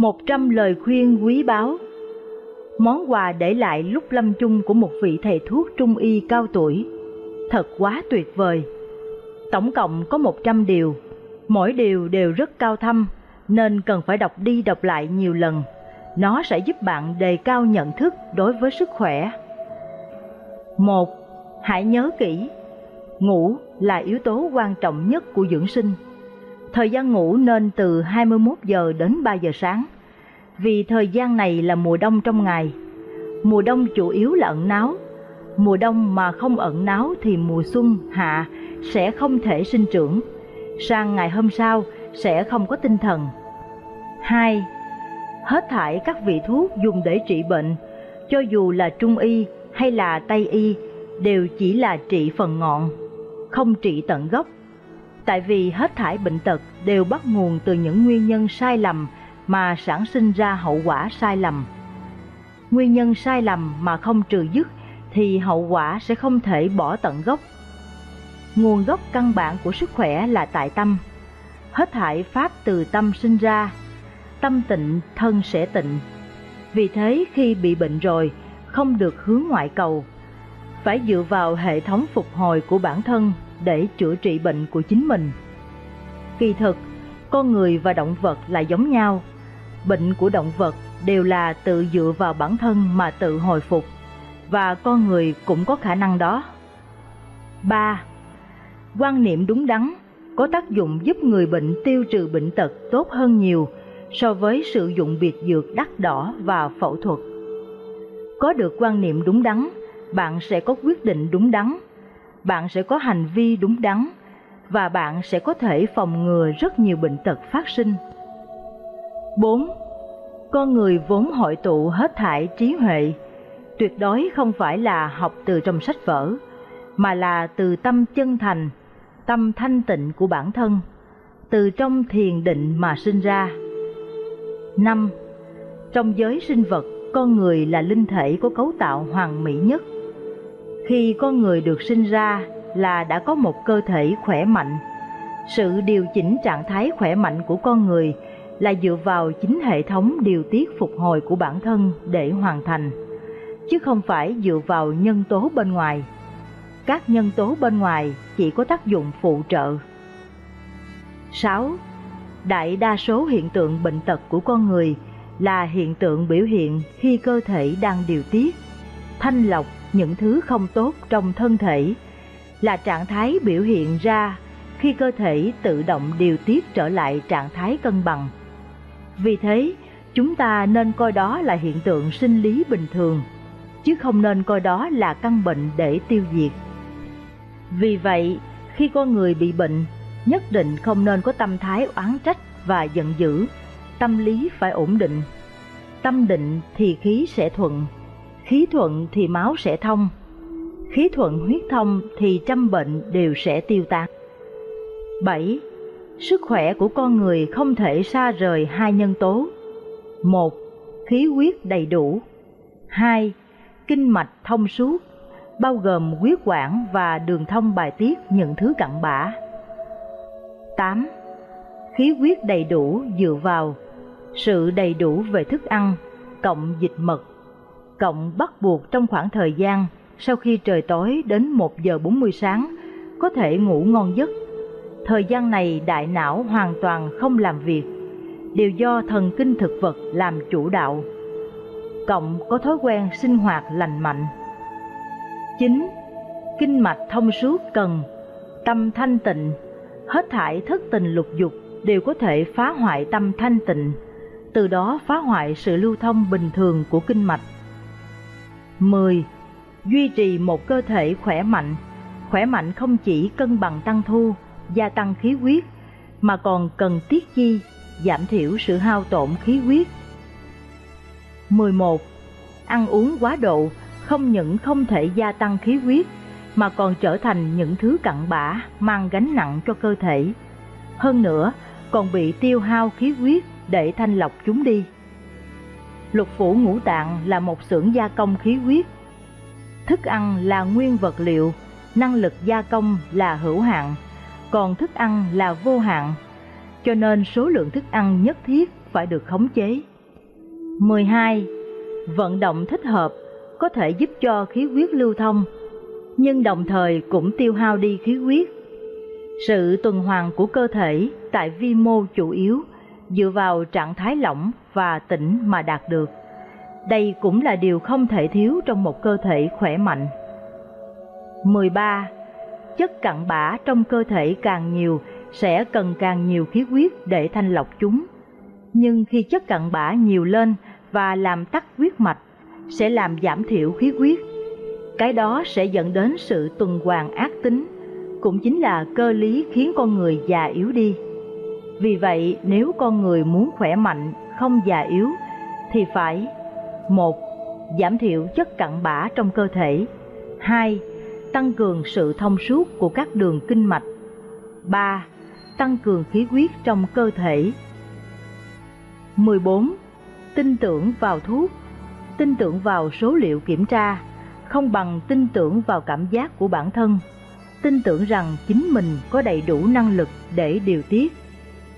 một trăm lời khuyên quý báu. Món quà để lại lúc lâm chung của một vị thầy thuốc trung y cao tuổi. Thật quá tuyệt vời. Tổng cộng có một trăm điều. Mỗi điều đều rất cao thâm, Nên cần phải đọc đi đọc lại nhiều lần. Nó sẽ giúp bạn đề cao nhận thức đối với sức khỏe. Một, Hãy nhớ kỹ, Ngủ là yếu tố quan trọng nhất của dưỡng sinh. Thời gian ngủ nên từ 21 giờ đến 3 giờ sáng, vì thời gian này là mùa đông trong ngày. Mùa đông chủ yếu là ẩn náu, mùa đông mà không ẩn náu thì mùa xuân, hạ sẽ không thể sinh trưởng, sang ngày hôm sau sẽ không có tinh thần. 2. Hết thải các vị thuốc dùng để trị bệnh, cho dù là trung y hay là tây y, đều chỉ là trị phần ngọn, không trị tận gốc tại vì hết thải bệnh tật đều bắt nguồn từ những nguyên nhân sai lầm mà sản sinh ra hậu quả sai lầm. Nguyên nhân sai lầm mà không trừ dứt thì hậu quả sẽ không thể bỏ tận gốc. Nguồn gốc căn bản của sức khỏe là tại tâm. Hết thải pháp từ tâm sinh ra, tâm tịnh thân sẽ tịnh. Vì thế khi bị bệnh rồi, không được hướng ngoại cầu, phải dựa vào hệ thống phục hồi của bản thân để chữa trị bệnh của chính mình. Kỳ thực, con người và động vật là giống nhau. Bệnh của động vật đều là tự dựa vào bản thân mà tự hồi phục, và con người cũng có khả năng đó. 3. Quan niệm đúng đắn có tác dụng giúp người bệnh tiêu trừ bệnh tật tốt hơn nhiều so với sử dụng biệt dược đắt đỏ và phẫu thuật. Có được quan niệm đúng đắn, bạn sẽ có quyết định đúng đắn bạn sẽ có hành vi đúng đắn và bạn sẽ có thể phòng ngừa rất nhiều bệnh tật phát sinh. 4. Con người vốn hội tụ hết thải trí huệ, tuyệt đối không phải là học từ trong sách vở, mà là từ tâm chân thành, tâm thanh tịnh của bản thân, từ trong thiền định mà sinh ra. 5. Trong giới sinh vật, con người là linh thể có cấu tạo hoàn mỹ nhất – khi con người được sinh ra là đã có một cơ thể khỏe mạnh. Sự điều chỉnh trạng thái khỏe mạnh của con người là dựa vào chính hệ thống điều tiết phục hồi của bản thân để hoàn thành, chứ không phải dựa vào nhân tố bên ngoài. Các nhân tố bên ngoài chỉ có tác dụng phụ trợ. 6. Đại đa số hiện tượng bệnh tật của con người là hiện tượng biểu hiện khi cơ thể đang điều tiết, thanh lọc những thứ không tốt trong thân thể là trạng thái biểu hiện ra khi cơ thể tự động điều tiết trở lại trạng thái cân bằng. Vì thế, chúng ta nên coi đó là hiện tượng sinh lý bình thường, chứ không nên coi đó là căn bệnh để tiêu diệt. Vì vậy, khi con người bị bệnh, nhất định không nên có tâm thái oán trách và giận dữ, tâm lý phải ổn định. Tâm định thì khí sẽ thuận, khí thuận thì máu sẽ thông, khí thuận huyết thông thì trăm bệnh đều sẽ tiêu tan. 7. Sức khỏe của con người không thể xa rời hai nhân tố. một, Khí huyết đầy đủ. 2. Kinh mạch thông suốt, bao gồm huyết quản và đường thông bài tiết những thứ cặn bã. 8. Khí huyết đầy đủ dựa vào sự đầy đủ về thức ăn, cộng dịch mật cộng bắt buộc trong khoảng thời gian sau khi trời tối đến 1 giờ 40 sáng có thể ngủ ngon giấc. Thời gian này đại não hoàn toàn không làm việc, đều do thần kinh thực vật làm chủ đạo. Cộng có thói quen sinh hoạt lành mạnh. 9. Kinh mạch thông suốt cần, tâm thanh tịnh, hết thải thất tình lục dục đều có thể phá hoại tâm thanh tịnh, từ đó phá hoại sự lưu thông bình thường của kinh mạch 10. Duy trì một cơ thể khỏe mạnh. Khỏe mạnh không chỉ cân bằng tăng thu, gia tăng khí huyết, mà còn cần tiết chi, giảm thiểu sự hao tổn khí huyết. 11. Ăn uống quá độ không những không thể gia tăng khí huyết, mà còn trở thành những thứ cặn bã mang gánh nặng cho cơ thể. Hơn nữa, còn bị tiêu hao khí huyết để thanh lọc chúng đi lục phủ ngũ tạng là một xưởng gia công khí huyết. Thức ăn là nguyên vật liệu, năng lực gia công là hữu hạn, còn thức ăn là vô hạn, cho nên số lượng thức ăn nhất thiết phải được khống chế. 12. Vận động thích hợp có thể giúp cho khí huyết lưu thông, nhưng đồng thời cũng tiêu hao đi khí huyết. Sự tuần hoàn của cơ thể tại vi mô chủ yếu dựa vào trạng thái lỏng và tĩnh mà đạt được. Đây cũng là điều không thể thiếu trong một cơ thể khỏe mạnh. 13. Chất cặn bã trong cơ thể càng nhiều sẽ cần càng nhiều khí huyết để thanh lọc chúng. Nhưng khi chất cặn bã nhiều lên và làm tắc huyết mạch sẽ làm giảm thiểu khí huyết. Cái đó sẽ dẫn đến sự tuần hoàn ác tính, cũng chính là cơ lý khiến con người già yếu đi. Vì vậy, nếu con người muốn khỏe mạnh, không già yếu, thì phải một Giảm thiểu chất cặn bã trong cơ thể 2. Tăng cường sự thông suốt của các đường kinh mạch 3. Tăng cường khí huyết trong cơ thể 14. Tin tưởng vào thuốc Tin tưởng vào số liệu kiểm tra Không bằng tin tưởng vào cảm giác của bản thân Tin tưởng rằng chính mình có đầy đủ năng lực để điều tiết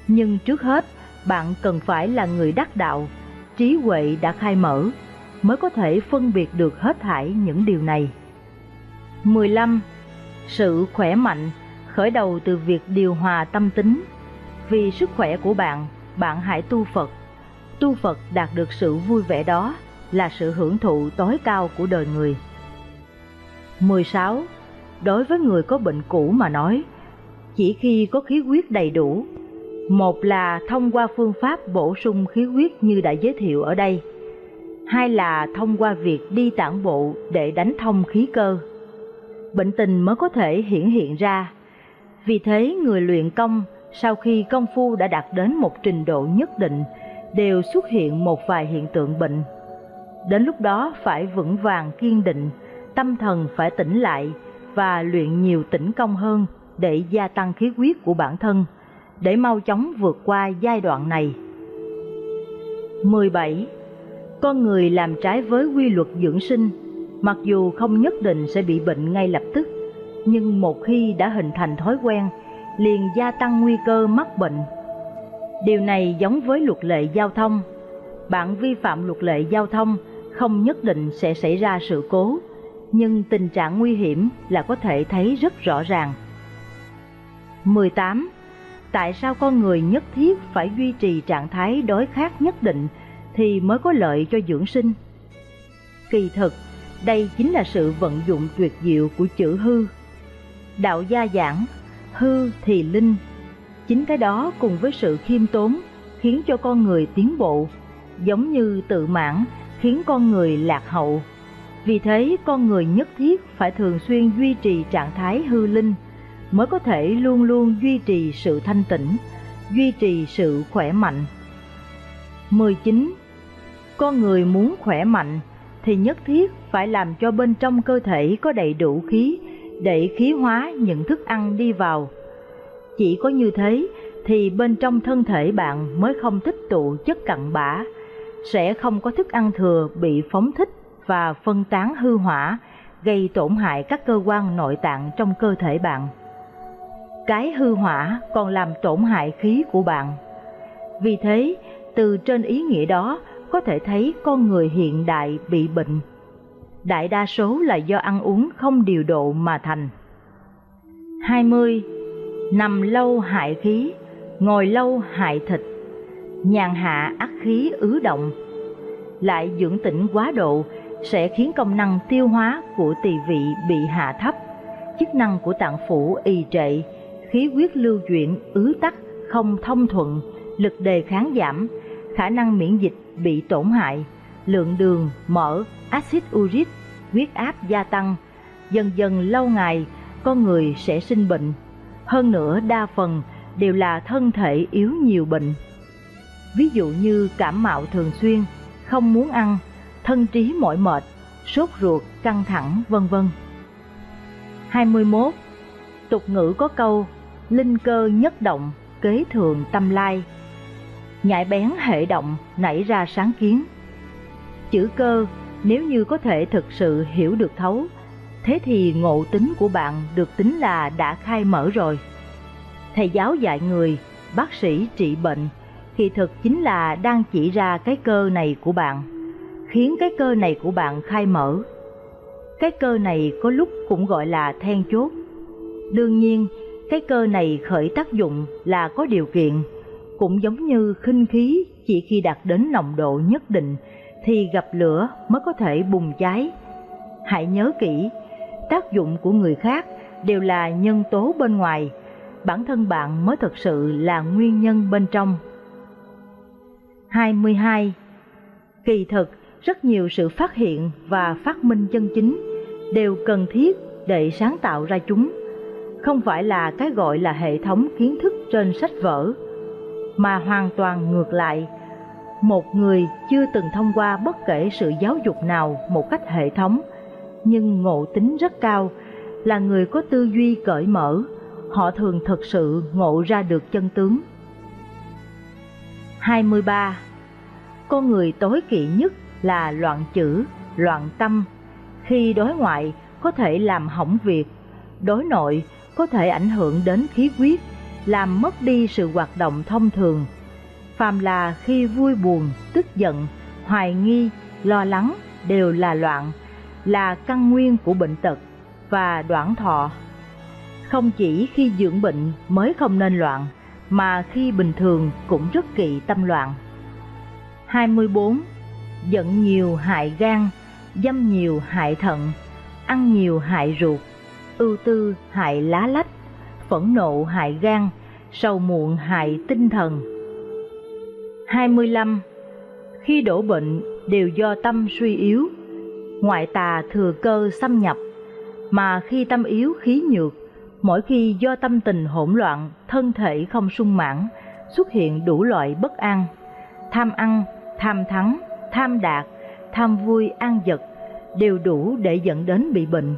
nhưng trước hết, bạn cần phải là người đắc đạo Trí huệ đã khai mở mới có thể phân biệt được hết thảy những điều này. 15. Sự khỏe mạnh khởi đầu từ việc điều hòa tâm tính. Vì sức khỏe của bạn, bạn hãy tu Phật. Tu Phật đạt được sự vui vẻ đó là sự hưởng thụ tối cao của đời người. 16. Đối với người có bệnh cũ mà nói, chỉ khi có khí huyết đầy đủ, một là thông qua phương pháp bổ sung khí huyết như đã giới thiệu ở đây, hai là thông qua việc đi tản bộ để đánh thông khí cơ. Bệnh tình mới có thể hiển hiện ra. Vì thế người luyện công sau khi công phu đã đạt đến một trình độ nhất định đều xuất hiện một vài hiện tượng bệnh. Đến lúc đó phải vững vàng kiên định, tâm thần phải tỉnh lại và luyện nhiều tĩnh công hơn để gia tăng khí huyết của bản thân, để mau chóng vượt qua giai đoạn này. 17 con người làm trái với quy luật dưỡng sinh, mặc dù không nhất định sẽ bị bệnh ngay lập tức, nhưng một khi đã hình thành thói quen, liền gia tăng nguy cơ mắc bệnh. Điều này giống với luật lệ giao thông. Bạn vi phạm luật lệ giao thông không nhất định sẽ xảy ra sự cố, nhưng tình trạng nguy hiểm là có thể thấy rất rõ ràng. 18. Tại sao con người nhất thiết phải duy trì trạng thái đối khác nhất định thì mới có lợi cho dưỡng sinh. Kỳ thực, đây chính là sự vận dụng tuyệt diệu của chữ hư. Đạo gia giảng, hư thì linh. Chính cái đó cùng với sự khiêm tốn khiến cho con người tiến bộ, giống như tự mãn khiến con người lạc hậu. Vì thế con người nhất thiết phải thường xuyên duy trì trạng thái hư linh mới có thể luôn luôn duy trì sự thanh tĩnh, duy trì sự khỏe mạnh. 19 con người muốn khỏe mạnh thì nhất thiết phải làm cho bên trong cơ thể có đầy đủ khí để khí hóa những thức ăn đi vào. Chỉ có như thế thì bên trong thân thể bạn mới không tích tụ chất cặn bã, sẽ không có thức ăn thừa bị phóng thích và phân tán hư hỏa, gây tổn hại các cơ quan nội tạng trong cơ thể bạn. Cái hư hỏa còn làm tổn hại khí của bạn. Vì thế, từ trên ý nghĩa đó có thể thấy con người hiện đại bị bệnh. Đại đa số là do ăn uống không điều độ mà thành. 20. Nằm lâu hại khí, ngồi lâu hại thịt, nhàn hạ ác khí ứ động. Lại dưỡng tĩnh quá độ sẽ khiến công năng tiêu hóa của tỳ vị bị hạ thấp, chức năng của tạng phủ y trệ, khí huyết lưu chuyển ứ tắc không thông thuận, lực đề kháng giảm, khả năng miễn dịch bị tổn hại, lượng đường, mỡ, axit uric, huyết áp gia tăng, dần dần lâu ngày con người sẽ sinh bệnh. Hơn nữa đa phần đều là thân thể yếu nhiều bệnh. Ví dụ như cảm mạo thường xuyên, không muốn ăn, thân trí mỏi mệt, sốt ruột, căng thẳng, vân vân. 21. Tục ngữ có câu, linh cơ nhất động, kế thường tâm lai, nhạy bén hệ động nảy ra sáng kiến. Chữ cơ nếu như có thể thực sự hiểu được thấu, thế thì ngộ tính của bạn được tính là đã khai mở rồi. Thầy giáo dạy người, bác sĩ trị bệnh, thì thực chính là đang chỉ ra cái cơ này của bạn, khiến cái cơ này của bạn khai mở. Cái cơ này có lúc cũng gọi là then chốt. Đương nhiên, cái cơ này khởi tác dụng là có điều kiện, cũng giống như khinh khí chỉ khi đạt đến nồng độ nhất định thì gặp lửa mới có thể bùng cháy. Hãy nhớ kỹ, tác dụng của người khác đều là nhân tố bên ngoài, bản thân bạn mới thực sự là nguyên nhân bên trong. 22. Kỳ thực, rất nhiều sự phát hiện và phát minh chân chính đều cần thiết để sáng tạo ra chúng, không phải là cái gọi là hệ thống kiến thức trên sách vở, mà hoàn toàn ngược lại. Một người chưa từng thông qua bất kể sự giáo dục nào một cách hệ thống, nhưng ngộ tính rất cao, là người có tư duy cởi mở, họ thường thực sự ngộ ra được chân tướng. 23. Con người tối kỵ nhất là loạn chữ, loạn tâm. Khi đối ngoại có thể làm hỏng việc, đối nội có thể ảnh hưởng đến khí huyết, làm mất đi sự hoạt động thông thường. Phàm là khi vui buồn, tức giận, hoài nghi, lo lắng đều là loạn, là căn nguyên của bệnh tật và đoạn thọ. Không chỉ khi dưỡng bệnh mới không nên loạn, mà khi bình thường cũng rất kỵ tâm loạn. 24. Giận nhiều hại gan, dâm nhiều hại thận, ăn nhiều hại ruột, ưu tư hại lá lách, phẫn nộ hại gan, sầu muộn hại tinh thần. 25. Khi đổ bệnh đều do tâm suy yếu, ngoại tà thừa cơ xâm nhập, mà khi tâm yếu khí nhược, mỗi khi do tâm tình hỗn loạn, thân thể không sung mãn, xuất hiện đủ loại bất an, tham ăn, tham thắng, tham đạt, tham vui an vật đều đủ để dẫn đến bị bệnh.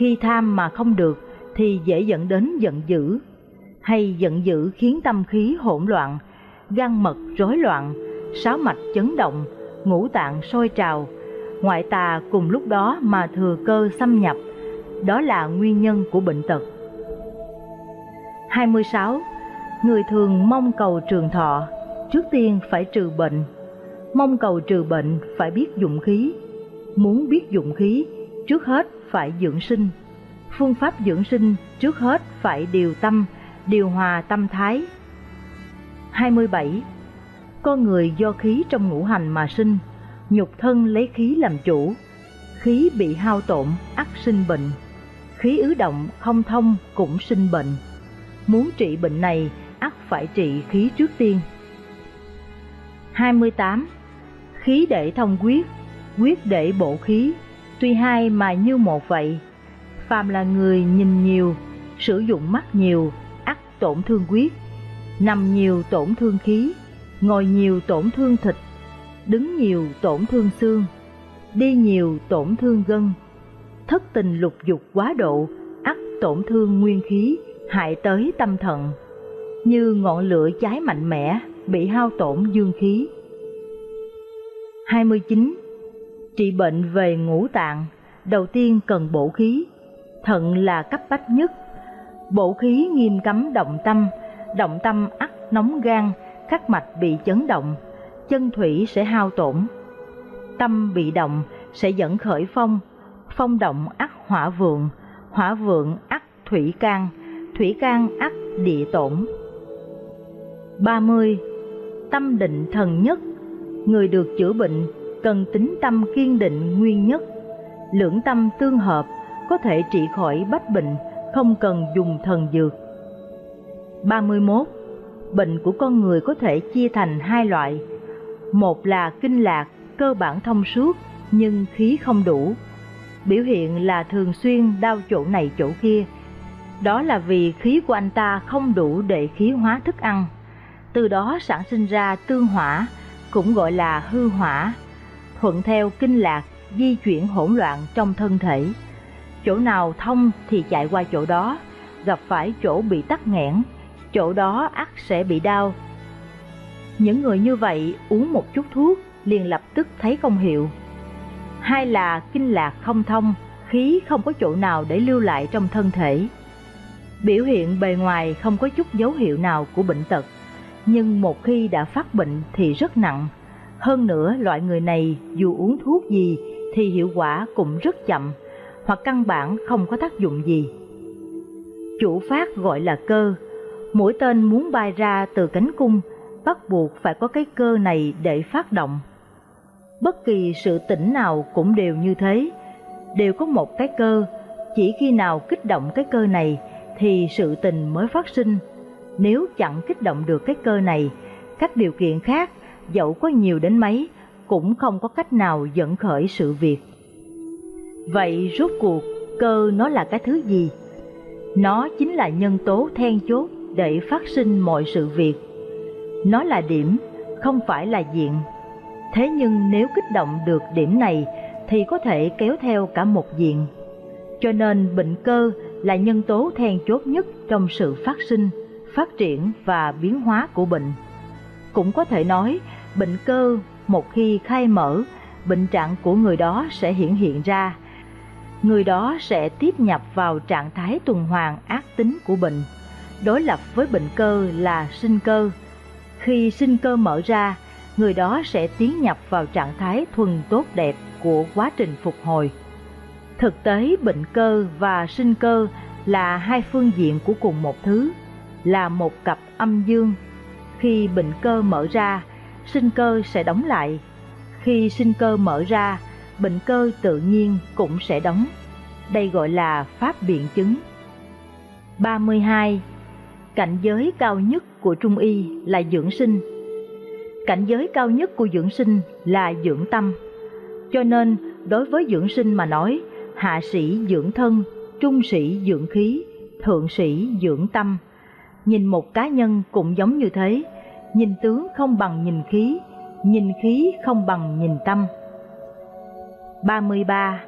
Khi tham mà không được thì dễ dẫn đến giận dữ, hay giận dữ khiến tâm khí hỗn loạn, gan mật rối loạn, sáu mạch chấn động, ngũ tạng sôi trào, ngoại tà cùng lúc đó mà thừa cơ xâm nhập, đó là nguyên nhân của bệnh tật. 26. Người thường mong cầu trường thọ, trước tiên phải trừ bệnh. Mong cầu trừ bệnh phải biết dụng khí. Muốn biết dụng khí, trước hết phải dưỡng sinh. Phương pháp dưỡng sinh trước hết phải điều tâm, điều hòa tâm thái. 27. Con người do khí trong ngũ hành mà sinh, nhục thân lấy khí làm chủ. Khí bị hao tổn, ắt sinh bệnh. Khí ứ động không thông cũng sinh bệnh. Muốn trị bệnh này, ắt phải trị khí trước tiên. 28. Khí để thông quyết, quyết để bổ khí, tuy hai mà như một vậy. Phàm là người nhìn nhiều, sử dụng mắt nhiều, ắt tổn thương quyết, nằm nhiều tổn thương khí, ngồi nhiều tổn thương thịt, đứng nhiều tổn thương xương, đi nhiều tổn thương gân, thất tình lục dục quá độ, ắt tổn thương nguyên khí, hại tới tâm thận, như ngọn lửa cháy mạnh mẽ bị hao tổn dương khí. 29. Trị bệnh về ngũ tạng, đầu tiên cần bổ khí, thận là cấp bách nhất. Bổ khí nghiêm cấm động tâm, động tâm ắt nóng gan, các mạch bị chấn động, chân thủy sẽ hao tổn. Tâm bị động sẽ dẫn khởi phong, phong động ắt hỏa vượng, hỏa vượng ắt thủy can, thủy can ắt địa tổn. 30. Tâm định thần nhất Người được chữa bệnh cần tính tâm kiên định nguyên nhất, lưỡng tâm tương hợp có thể trị khỏi bách bệnh, không cần dùng thần dược. 31. Bệnh của con người có thể chia thành hai loại. Một là kinh lạc, cơ bản thông suốt nhưng khí không đủ. Biểu hiện là thường xuyên đau chỗ này chỗ kia. Đó là vì khí của anh ta không đủ để khí hóa thức ăn. Từ đó sản sinh ra tương hỏa, cũng gọi là hư hỏa, thuận theo kinh lạc di chuyển hỗn loạn trong thân thể. Chỗ nào thông thì chạy qua chỗ đó, gặp phải chỗ bị tắc nghẽn, chỗ đó ắt sẽ bị đau. Những người như vậy uống một chút thuốc liền lập tức thấy công hiệu. Hai là kinh lạc không thông, khí không có chỗ nào để lưu lại trong thân thể. Biểu hiện bề ngoài không có chút dấu hiệu nào của bệnh tật, nhưng một khi đã phát bệnh thì rất nặng. Hơn nữa loại người này dù uống thuốc gì thì hiệu quả cũng rất chậm, hoặc căn bản không có tác dụng gì. Chủ phát gọi là cơ, mũi tên muốn bay ra từ cánh cung, bắt buộc phải có cái cơ này để phát động. Bất kỳ sự tỉnh nào cũng đều như thế, đều có một cái cơ, chỉ khi nào kích động cái cơ này thì sự tình mới phát sinh. Nếu chẳng kích động được cái cơ này, các điều kiện khác dẫu có nhiều đến mấy cũng không có cách nào dẫn khởi sự việc. Vậy rốt cuộc cơ nó là cái thứ gì? Nó chính là nhân tố then chốt để phát sinh mọi sự việc. Nó là điểm, không phải là diện. Thế nhưng nếu kích động được điểm này thì có thể kéo theo cả một diện. Cho nên bệnh cơ là nhân tố then chốt nhất trong sự phát sinh, phát triển và biến hóa của bệnh. Cũng có thể nói, bệnh cơ một khi khai mở, bệnh trạng của người đó sẽ hiển hiện ra. Người đó sẽ tiếp nhập vào trạng thái tuần hoàn ác tính của bệnh. Đối lập với bệnh cơ là sinh cơ. Khi sinh cơ mở ra, người đó sẽ tiến nhập vào trạng thái thuần tốt đẹp của quá trình phục hồi. Thực tế bệnh cơ và sinh cơ là hai phương diện của cùng một thứ, là một cặp âm dương. Khi bệnh cơ mở ra, sinh cơ sẽ đóng lại. Khi sinh cơ mở ra, bệnh cơ tự nhiên cũng sẽ đóng. Đây gọi là pháp biện chứng. 32. Cảnh giới cao nhất của Trung Y là dưỡng sinh. Cảnh giới cao nhất của dưỡng sinh là dưỡng tâm. Cho nên, đối với dưỡng sinh mà nói, hạ sĩ dưỡng thân, trung sĩ dưỡng khí, thượng sĩ dưỡng tâm. Nhìn một cá nhân cũng giống như thế, nhìn tướng không bằng nhìn khí, nhìn khí không bằng nhìn tâm. 33.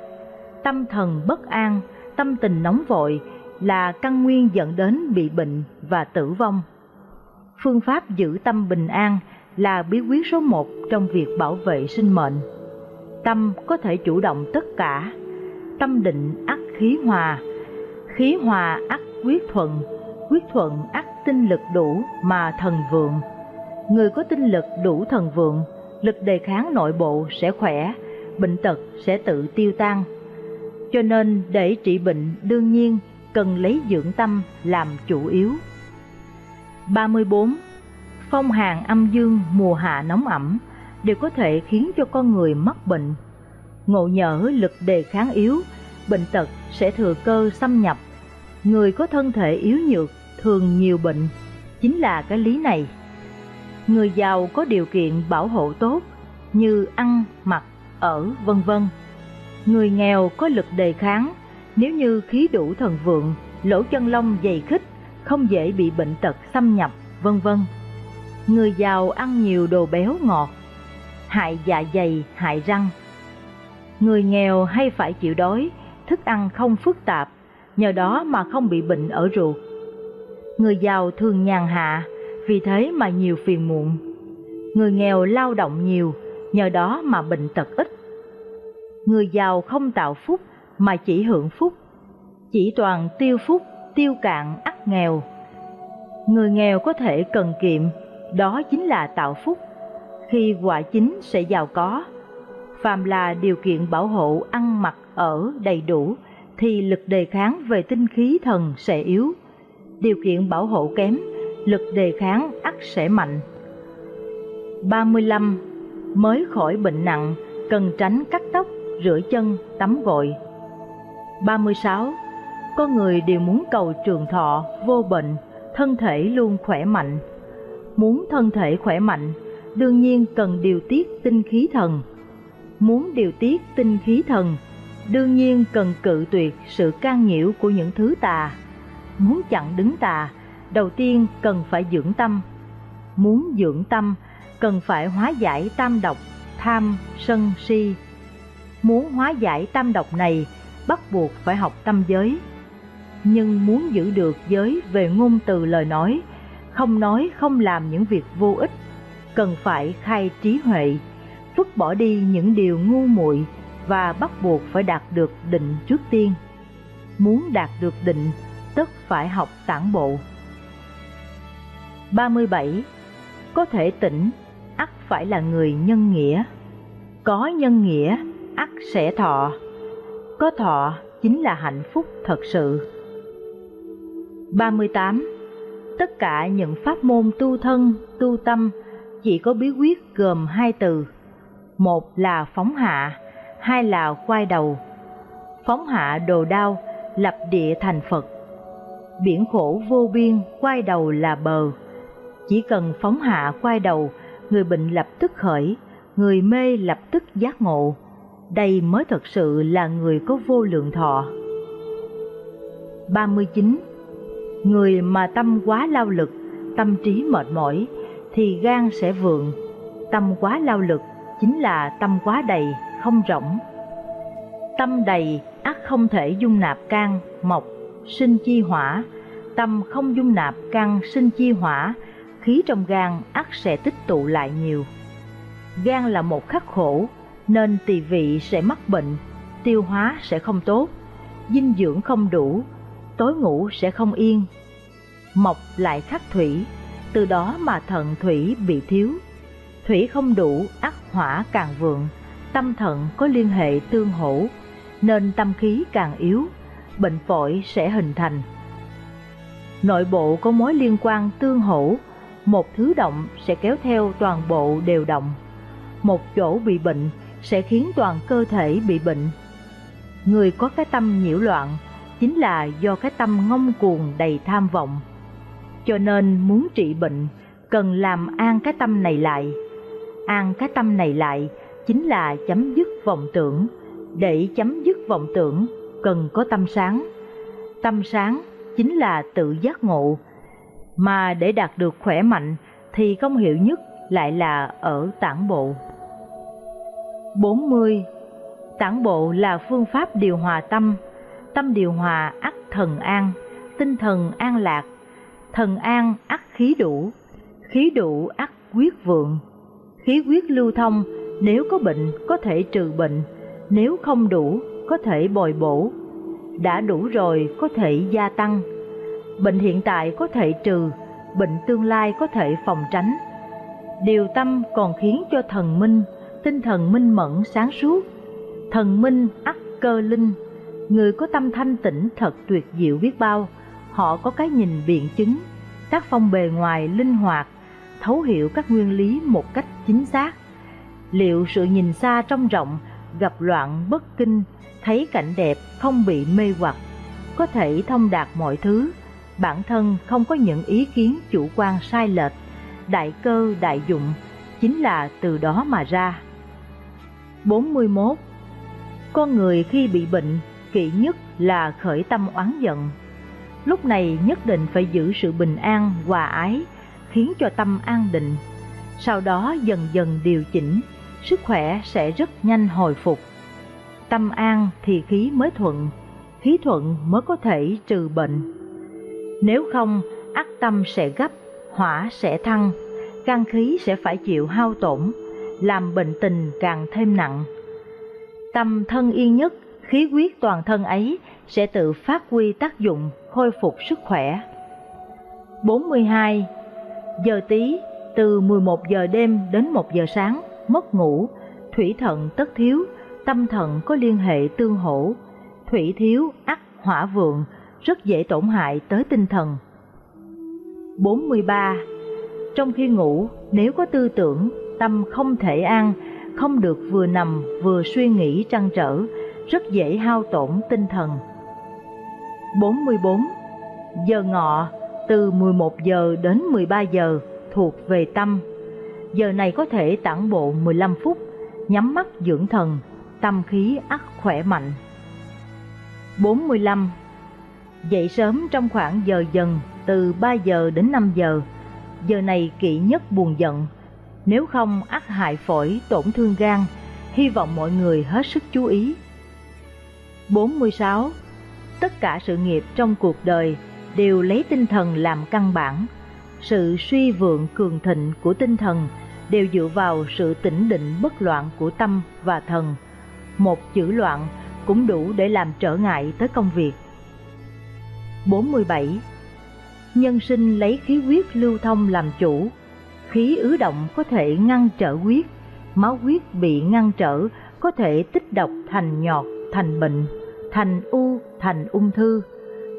Tâm thần bất an, tâm tình nóng vội là căn nguyên dẫn đến bị bệnh và tử vong. Phương pháp giữ tâm bình an là bí quyết số một trong việc bảo vệ sinh mệnh. Tâm có thể chủ động tất cả, tâm định ắt khí hòa, khí hòa ắt quyết thuận, quyết thuận ắt tinh lực đủ mà thần vượng. Người có tinh lực đủ thần vượng, lực đề kháng nội bộ sẽ khỏe, bệnh tật sẽ tự tiêu tan. Cho nên để trị bệnh đương nhiên cần lấy dưỡng tâm làm chủ yếu. 34. Phong hàn âm dương mùa hạ nóng ẩm đều có thể khiến cho con người mắc bệnh. Ngộ nhỡ lực đề kháng yếu, bệnh tật sẽ thừa cơ xâm nhập. Người có thân thể yếu nhược thường nhiều bệnh, chính là cái lý này. Người giàu có điều kiện bảo hộ tốt như ăn, mặc, ở, vân vân. Người nghèo có lực đề kháng, nếu như khí đủ thần vượng, lỗ chân lông dày khích, không dễ bị bệnh tật xâm nhập, vân vân. Người giàu ăn nhiều đồ béo ngọt, hại dạ dày, hại răng. Người nghèo hay phải chịu đói, thức ăn không phức tạp, nhờ đó mà không bị bệnh ở ruột. Người giàu thường nhàn hạ, vì thế mà nhiều phiền muộn. Người nghèo lao động nhiều, nhờ đó mà bệnh tật ít. Người giàu không tạo phúc mà chỉ hưởng phúc, chỉ toàn tiêu phúc, tiêu cạn ắt nghèo. Người nghèo có thể cần kiệm, đó chính là tạo phúc. Khi quả chính sẽ giàu có. Phàm là điều kiện bảo hộ ăn mặc ở đầy đủ thì lực đề kháng về tinh khí thần sẽ yếu. Điều kiện bảo hộ kém, lực đề kháng ắt sẽ mạnh. 35. Mới khỏi bệnh nặng, cần tránh cắt tóc, rửa chân, tắm gội. 36. Con người đều muốn cầu trường thọ, vô bệnh, thân thể luôn khỏe mạnh. Muốn thân thể khỏe mạnh, đương nhiên cần điều tiết tinh khí thần. Muốn điều tiết tinh khí thần, đương nhiên cần cự tuyệt sự can nhiễu của những thứ tà. Muốn chặn đứng tà, đầu tiên cần phải dưỡng tâm. Muốn dưỡng tâm, cần phải hóa giải tam độc, tham, sân, si. Muốn hóa giải tam độc này, bắt buộc phải học tâm giới. Nhưng muốn giữ được giới về ngôn từ lời nói, không nói không làm những việc vô ích, cần phải khai trí huệ, vứt bỏ đi những điều ngu muội và bắt buộc phải đạt được định trước tiên. Muốn đạt được định, tất phải học tản bộ. 37. có thể tỉnh, ắt phải là người nhân nghĩa. Có nhân nghĩa, ắt sẽ thọ. Có thọ chính là hạnh phúc thật sự. 38. Tất cả những pháp môn tu thân, tu tâm chỉ có bí quyết gồm hai từ. Một là phóng hạ, hai là quay đầu. Phóng hạ đồ đao, lập địa thành Phật. Biển khổ vô biên, quay đầu là bờ. Chỉ cần phóng hạ quay đầu, người bệnh lập tức khởi, người mê lập tức giác ngộ. Đây mới thật sự là người có vô lượng thọ. 39. Người mà tâm quá lao lực, tâm trí mệt mỏi, thì gan sẽ vượng. Tâm quá lao lực chính là tâm quá đầy, không rỗng. Tâm đầy ắt không thể dung nạp can, mộc, sinh chi hỏa. Tâm không dung nạp can sinh chi hỏa, khí trong gan ắt sẽ tích tụ lại nhiều. Gan là một khắc khổ, nên tỳ vị sẽ mắc bệnh, tiêu hóa sẽ không tốt, dinh dưỡng không đủ, tối ngủ sẽ không yên. Mộc lại khắc thủy, từ đó mà thận thủy bị thiếu. Thủy không đủ, ắt hỏa càng vượng, tâm thận có liên hệ tương hỗ, nên tâm khí càng yếu, bệnh phổi sẽ hình thành. Nội bộ có mối liên quan tương hỗ, một thứ động sẽ kéo theo toàn bộ đều động. Một chỗ bị bệnh sẽ khiến toàn cơ thể bị bệnh. Người có cái tâm nhiễu loạn chính là do cái tâm ngông cuồng đầy tham vọng. Cho nên muốn trị bệnh, cần làm an cái tâm này lại. An cái tâm này lại chính là chấm dứt vọng tưởng. Để chấm dứt vọng tưởng, cần có tâm sáng. Tâm sáng chính là tự giác ngộ. Mà để đạt được khỏe mạnh thì công hiệu nhất lại là ở tản bộ. 40. Tản bộ là phương pháp điều hòa tâm, tâm điều hòa ắt thần an, tinh thần an lạc, thần an ắt khí đủ, khí đủ ắt quyết vượng. Khí quyết lưu thông, nếu có bệnh có thể trừ bệnh, nếu không đủ có thể bồi bổ. Đã đủ rồi có thể gia tăng. Bệnh hiện tại có thể trừ, bệnh tương lai có thể phòng tránh. Điều tâm còn khiến cho thần minh, tinh thần minh mẫn sáng suốt. Thần minh ắt cơ linh, người có tâm thanh tĩnh thật tuyệt diệu biết bao, họ có cái nhìn biện chứng, tác phong bề ngoài linh hoạt, thấu hiểu các nguyên lý một cách chính xác. Liệu sự nhìn xa trong rộng, gặp loạn bất kinh, thấy cảnh đẹp không bị mê hoặc, có thể thông đạt mọi thứ, bản thân không có những ý kiến chủ quan sai lệch, đại cơ đại dụng, chính là từ đó mà ra. 41. Con người khi bị bệnh, kỵ nhất là khởi tâm oán giận. Lúc này nhất định phải giữ sự bình an, hòa ái, khiến cho tâm an định. Sau đó dần dần điều chỉnh, sức khỏe sẽ rất nhanh hồi phục. Tâm an thì khí mới thuận, khí thuận mới có thể trừ bệnh. Nếu không, ác tâm sẽ gấp, hỏa sẽ thăng, căn khí sẽ phải chịu hao tổn, làm bệnh tình càng thêm nặng. Tâm thân yên nhất, khí huyết toàn thân ấy sẽ tự phát huy tác dụng khôi phục sức khỏe. 42. Giờ tí, từ 11 giờ đêm đến 1 giờ sáng, mất ngủ, thủy thận tất thiếu, tâm thận có liên hệ tương hỗ, thủy thiếu, ắt hỏa vượng, rất dễ tổn hại tới tinh thần. 43. Trong khi ngủ, nếu có tư tưởng, tâm không thể an, không được vừa nằm vừa suy nghĩ trăn trở, rất dễ hao tổn tinh thần. 44. Giờ ngọ từ 11 giờ đến 13 giờ thuộc về tâm. Giờ này có thể tản bộ 15 phút, nhắm mắt dưỡng thần, tâm khí ắt khỏe mạnh. 45. Dậy sớm trong khoảng giờ dần từ 3 giờ đến 5 giờ, giờ này kỵ nhất buồn giận, nếu không ắt hại phổi tổn thương gan, hy vọng mọi người hết sức chú ý. 46. Tất cả sự nghiệp trong cuộc đời đều lấy tinh thần làm căn bản. Sự suy vượng cường thịnh của tinh thần đều dựa vào sự tĩnh định bất loạn của tâm và thần. Một chữ loạn cũng đủ để làm trở ngại tới công việc. 47. Nhân sinh lấy khí huyết lưu thông làm chủ, Khí ứ động có thể ngăn trở huyết, máu huyết bị ngăn trở có thể tích độc thành nhọt, thành bệnh, thành u, thành ung thư.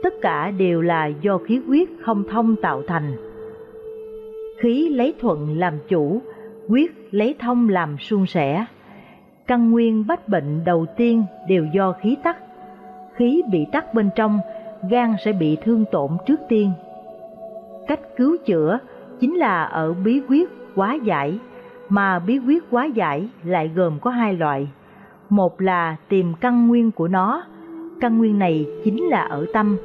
Tất cả đều là do khí huyết không thông tạo thành. Khí lấy thuận làm chủ, huyết lấy thông làm suôn sẻ. Căn nguyên bách bệnh đầu tiên đều do khí tắc. Khí bị tắc bên trong, gan sẽ bị thương tổn trước tiên. Cách cứu chữa chính là ở bí quyết quá giải, mà bí quyết quá giải lại gồm có hai loại. Một là tìm căn nguyên của nó, căn nguyên này chính là ở tâm.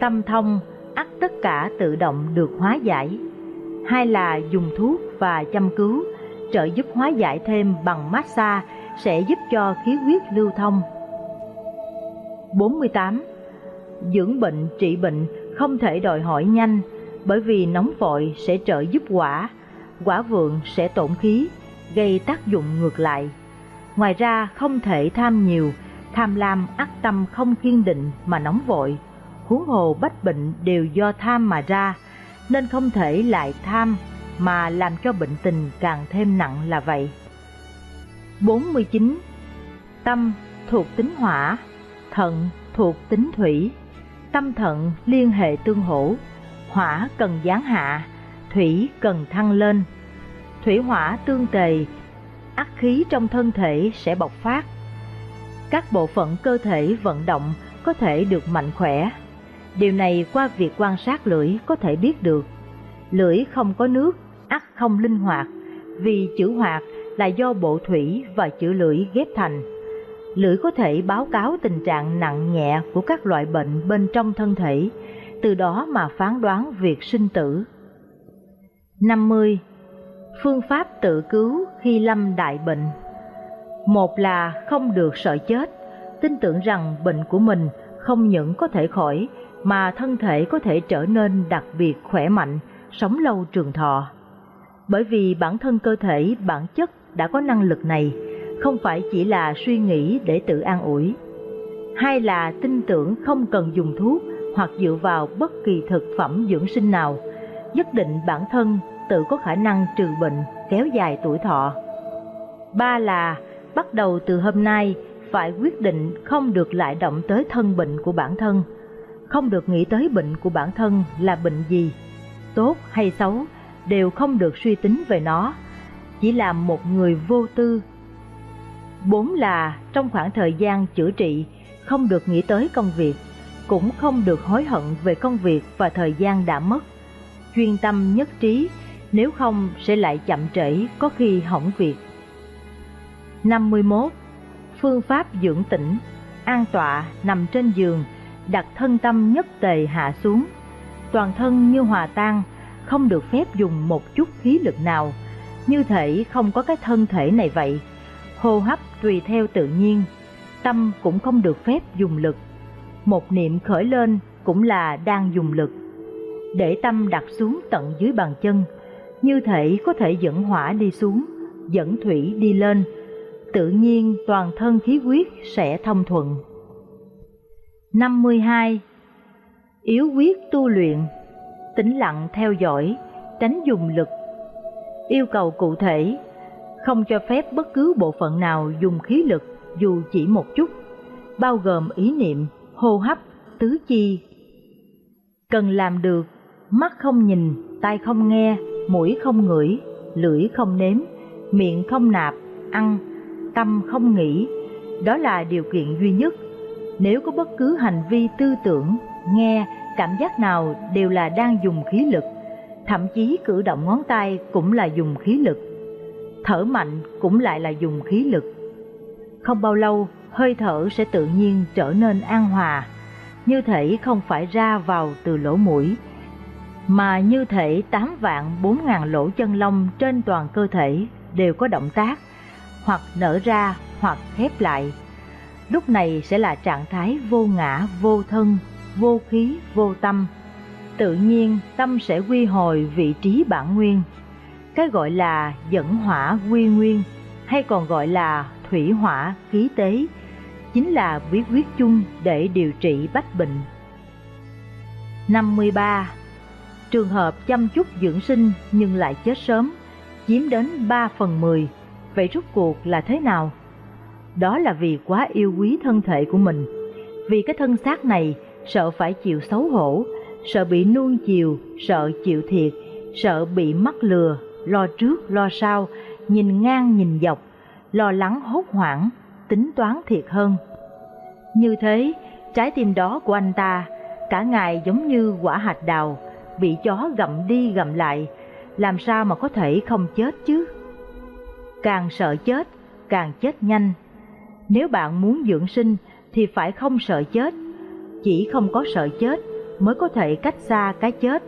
Tâm thông, ắt tất cả tự động được hóa giải. Hai là dùng thuốc và chăm cứu, trợ giúp hóa giải thêm bằng massage sẽ giúp cho khí huyết lưu thông. 48. Dưỡng bệnh trị bệnh không thể đòi hỏi nhanh, bởi vì nóng vội sẽ trợ giúp quả, quả vượng sẽ tổn khí, gây tác dụng ngược lại. Ngoài ra không thể tham nhiều, tham lam ác tâm không kiên định mà nóng vội, huống hồ bách bệnh đều do tham mà ra, nên không thể lại tham mà làm cho bệnh tình càng thêm nặng là vậy. 49. Tâm thuộc tính hỏa, thận thuộc tính thủy, tâm thận liên hệ tương hỗ, hỏa cần giáng hạ, thủy cần thăng lên. Thủy hỏa tương tề, ác khí trong thân thể sẽ bộc phát. Các bộ phận cơ thể vận động có thể được mạnh khỏe. Điều này qua việc quan sát lưỡi có thể biết được. Lưỡi không có nước, ắt không linh hoạt, vì chữ hoạt là do bộ thủy và chữ lưỡi ghép thành. Lưỡi có thể báo cáo tình trạng nặng nhẹ của các loại bệnh bên trong thân thể, từ đó mà phán đoán việc sinh tử. 50. Phương pháp tự cứu khi lâm đại bệnh Một là không được sợ chết, tin tưởng rằng bệnh của mình không những có thể khỏi, mà thân thể có thể trở nên đặc biệt khỏe mạnh, sống lâu trường thọ. Bởi vì bản thân cơ thể bản chất đã có năng lực này, không phải chỉ là suy nghĩ để tự an ủi. Hai là tin tưởng không cần dùng thuốc hoặc dựa vào bất kỳ thực phẩm dưỡng sinh nào, nhất định bản thân tự có khả năng trừ bệnh, kéo dài tuổi thọ. Ba là bắt đầu từ hôm nay phải quyết định không được lại động tới thân bệnh của bản thân, không được nghĩ tới bệnh của bản thân là bệnh gì, tốt hay xấu đều không được suy tính về nó, chỉ làm một người vô tư. Bốn là trong khoảng thời gian chữa trị không được nghĩ tới công việc, cũng không được hối hận về công việc và thời gian đã mất. Chuyên tâm nhất trí, nếu không sẽ lại chậm trễ có khi hỏng việc. 51. Phương pháp dưỡng tĩnh, an tọa nằm trên giường, đặt thân tâm nhất tề hạ xuống, toàn thân như hòa tan, không được phép dùng một chút khí lực nào, như thể không có cái thân thể này vậy. Hô hấp tùy theo tự nhiên, tâm cũng không được phép dùng lực. Một niệm khởi lên cũng là đang dùng lực. Để tâm đặt xuống tận dưới bàn chân, như thể có thể dẫn hỏa đi xuống, dẫn thủy đi lên, tự nhiên toàn thân khí huyết sẽ thông thuận. 52. Yếu quyết tu luyện tĩnh lặng theo dõi, tránh dùng lực. Yêu cầu cụ thể, không cho phép bất cứ bộ phận nào dùng khí lực dù chỉ một chút, bao gồm ý niệm, hô hấp, tứ chi. Cần làm được, mắt không nhìn, tai không nghe, mũi không ngửi, lưỡi không nếm, miệng không nạp, ăn, tâm không nghĩ, đó là điều kiện duy nhất. Nếu có bất cứ hành vi tư tưởng, nghe cảm giác nào đều là đang dùng khí lực, thậm chí cử động ngón tay cũng là dùng khí lực. Thở mạnh cũng lại là dùng khí lực. Không bao lâu, hơi thở sẽ tự nhiên trở nên an hòa, như thể không phải ra vào từ lỗ mũi, mà như thể 8 vạn 4 ngàn lỗ chân lông trên toàn cơ thể đều có động tác, hoặc nở ra hoặc khép lại. Lúc này sẽ là trạng thái vô ngã, vô thân, vô khí, vô tâm. Tự nhiên tâm sẽ quy hồi vị trí bản nguyên. Cái gọi là dẫn hỏa quy nguyên hay còn gọi là thủy hỏa khí tế chính là bí quyết chung để điều trị bách bệnh. 53. Trường hợp chăm chút dưỡng sinh nhưng lại chết sớm, chiếm đến 3 phần 10, vậy rốt cuộc là thế nào? Đó là vì quá yêu quý thân thể của mình, vì cái thân xác này sợ phải chịu xấu hổ, sợ bị nuông chiều, sợ chịu thiệt, sợ bị mắc lừa, lo trước lo sau, nhìn ngang nhìn dọc, lo lắng hốt hoảng, tính toán thiệt hơn. Như thế, trái tim đó của anh ta, cả ngày giống như quả hạch đào, bị chó gặm đi gặm lại, làm sao mà có thể không chết chứ? Càng sợ chết, càng chết nhanh. Nếu bạn muốn dưỡng sinh thì phải không sợ chết, chỉ không có sợ chết mới có thể cách xa cái chết.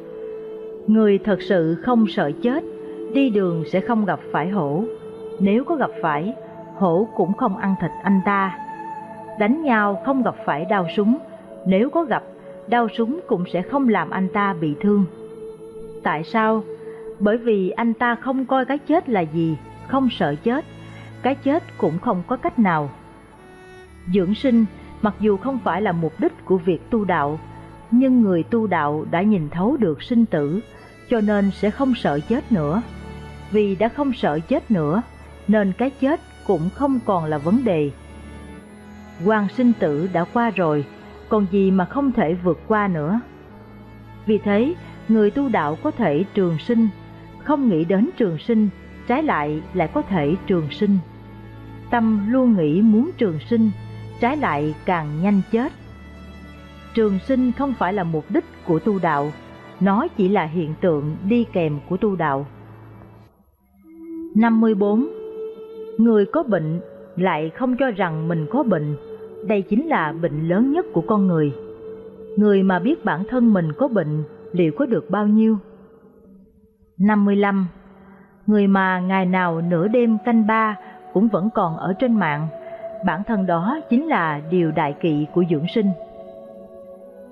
Người thật sự không sợ chết, đi đường sẽ không gặp phải hổ. Nếu có gặp phải, hổ cũng không ăn thịt anh ta. Đánh nhau không gặp phải đau súng, nếu có gặp, đau súng cũng sẽ không làm anh ta bị thương. Tại sao? Bởi vì anh ta không coi cái chết là gì, không sợ chết, cái chết cũng không có cách nào. Dưỡng sinh mặc dù không phải là mục đích của việc tu đạo, nhưng người tu đạo đã nhìn thấu được sinh tử, cho nên sẽ không sợ chết nữa. Vì đã không sợ chết nữa, nên cái chết cũng không còn là vấn đề. Quan sinh tử đã qua rồi, còn gì mà không thể vượt qua nữa. Vì thế, người tu đạo có thể trường sinh, không nghĩ đến trường sinh, trái lại lại có thể trường sinh. Tâm luôn nghĩ muốn trường sinh, trái lại càng nhanh chết. Trường sinh không phải là mục đích của tu đạo, nó chỉ là hiện tượng đi kèm của tu đạo. 54. Người có bệnh lại không cho rằng mình có bệnh, đây chính là bệnh lớn nhất của con người. Người mà biết bản thân mình có bệnh liệu có được bao nhiêu? 55. Người mà ngày nào nửa đêm canh ba cũng vẫn còn ở trên mạng, bản thân đó chính là điều đại kỵ của dưỡng sinh.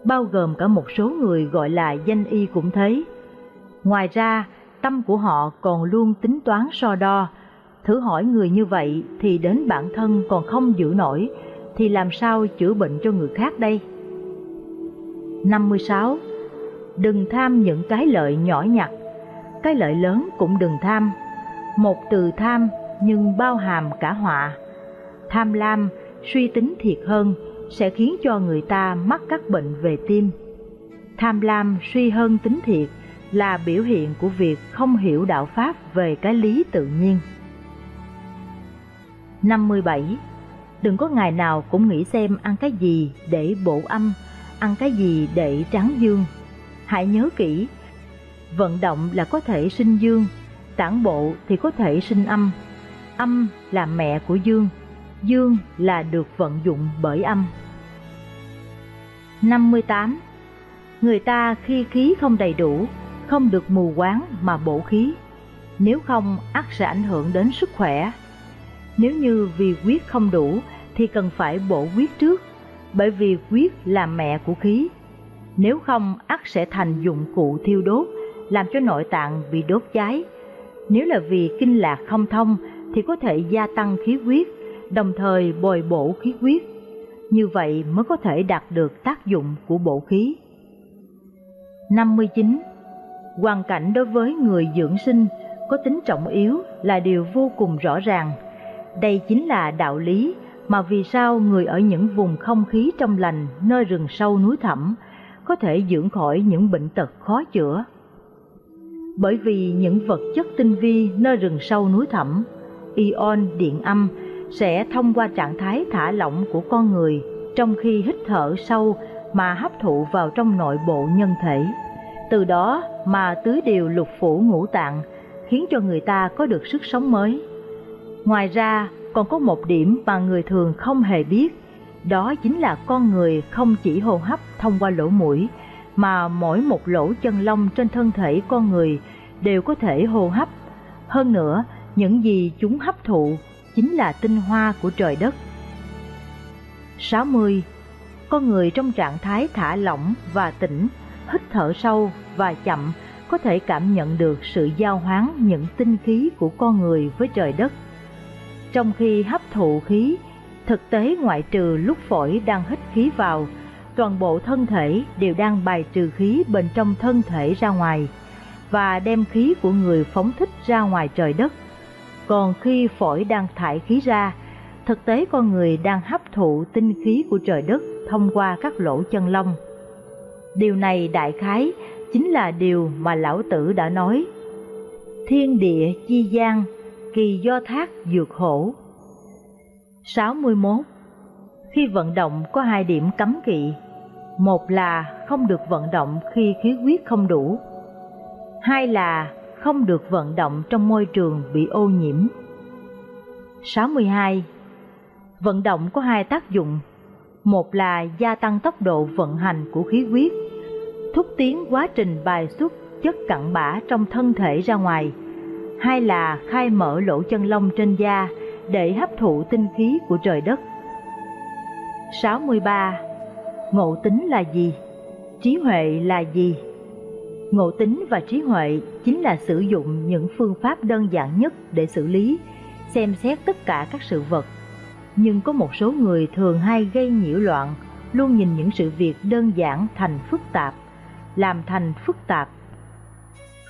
Bao gồm cả một số người gọi là danh y cũng thế. Ngoài ra, tâm của họ còn luôn tính toán so đo, thử hỏi người như vậy thì đến bản thân còn không giữ nổi, thì làm sao chữa bệnh cho người khác đây? 56. Đừng tham những cái lợi nhỏ nhặt, cái lợi lớn cũng đừng tham. Một từ tham nhưng bao hàm cả họa. Tham lam, suy tính thiệt hơn sẽ khiến cho người ta mắc các bệnh về tim. Tham lam suy hơn tính thiệt là biểu hiện của việc không hiểu đạo Pháp về cái lý tự nhiên. 57. Đừng có ngày nào cũng nghĩ xem ăn cái gì để bổ âm, ăn cái gì để tráng dương. Hãy nhớ kỹ, vận động là có thể sinh dương, tản bộ thì có thể sinh âm. Âm là mẹ của dương, dương là được vận dụng bởi âm. 58. Người ta khi khí không đầy đủ, không được mù quáng mà bổ khí, nếu không ắt sẽ ảnh hưởng đến sức khỏe. Nếu như vì huyết không đủ thì cần phải bổ huyết trước, bởi vì huyết là mẹ của khí. Nếu không ắt sẽ thành dụng cụ thiêu đốt, làm cho nội tạng bị đốt cháy. Nếu là vì kinh lạc không thông thì có thể gia tăng khí huyết, đồng thời bồi bổ khí huyết. Như vậy mới có thể đạt được tác dụng của bổ khí. 59. Hoàn cảnh đối với người dưỡng sinh có tính trọng yếu là điều vô cùng rõ ràng. Đây chính là đạo lý mà vì sao người ở những vùng không khí trong lành nơi rừng sâu núi thẳm có thể dưỡng khỏi những bệnh tật khó chữa. Bởi vì những vật chất tinh vi nơi rừng sâu núi thẳm, ion điện âm sẽ thông qua trạng thái thả lỏng của con người trong khi hít thở sâu mà hấp thụ vào trong nội bộ nhân thể. Từ đó mà tưới điều lục phủ ngũ tạng, khiến cho người ta có được sức sống mới. Ngoài ra, còn có một điểm mà người thường không hề biết, đó chính là con người không chỉ hô hấp thông qua lỗ mũi, mà mỗi một lỗ chân lông trên thân thể con người đều có thể hô hấp. Hơn nữa, những gì chúng hấp thụ chính là tinh hoa của trời đất. 60. Con người trong trạng thái thả lỏng và tỉnh, hít thở sâu và chậm có thể cảm nhận được sự giao hoán những tinh khí của con người với trời đất. Trong khi hấp thụ khí, thực tế ngoại trừ lúc phổi đang hít khí vào, toàn bộ thân thể đều đang bài trừ khí bên trong thân thể ra ngoài và đem khí của người phóng thích ra ngoài trời đất. Còn khi phổi đang thải khí ra, thực tế con người đang hấp thụ tinh khí của trời đất thông qua các lỗ chân lông. Điều này đại khái chính là điều mà lão tử đã nói. Thiên địa chi gian, kỳ do thác dược hổ. 61. Khi vận động có hai điểm cấm kỵ. Một là không được vận động khi khí huyết không đủ. Hai là không được vận động trong môi trường bị ô nhiễm. 62. Vận động có hai tác dụng. Một là gia tăng tốc độ vận hành của khí huyết, thúc tiến quá trình bài xuất chất cặn bã trong thân thể ra ngoài. Hai là khai mở lỗ chân lông trên da để hấp thụ tinh khí của trời đất. 63. Ngộ tính là gì? Trí huệ là gì? Ngộ tính và trí huệ chính là sử dụng những phương pháp đơn giản nhất để xử lý, xem xét tất cả các sự vật. Nhưng có một số người thường hay gây nhiễu loạn, luôn nhìn những sự việc đơn giản thành phức tạp, làm thành phức tạp.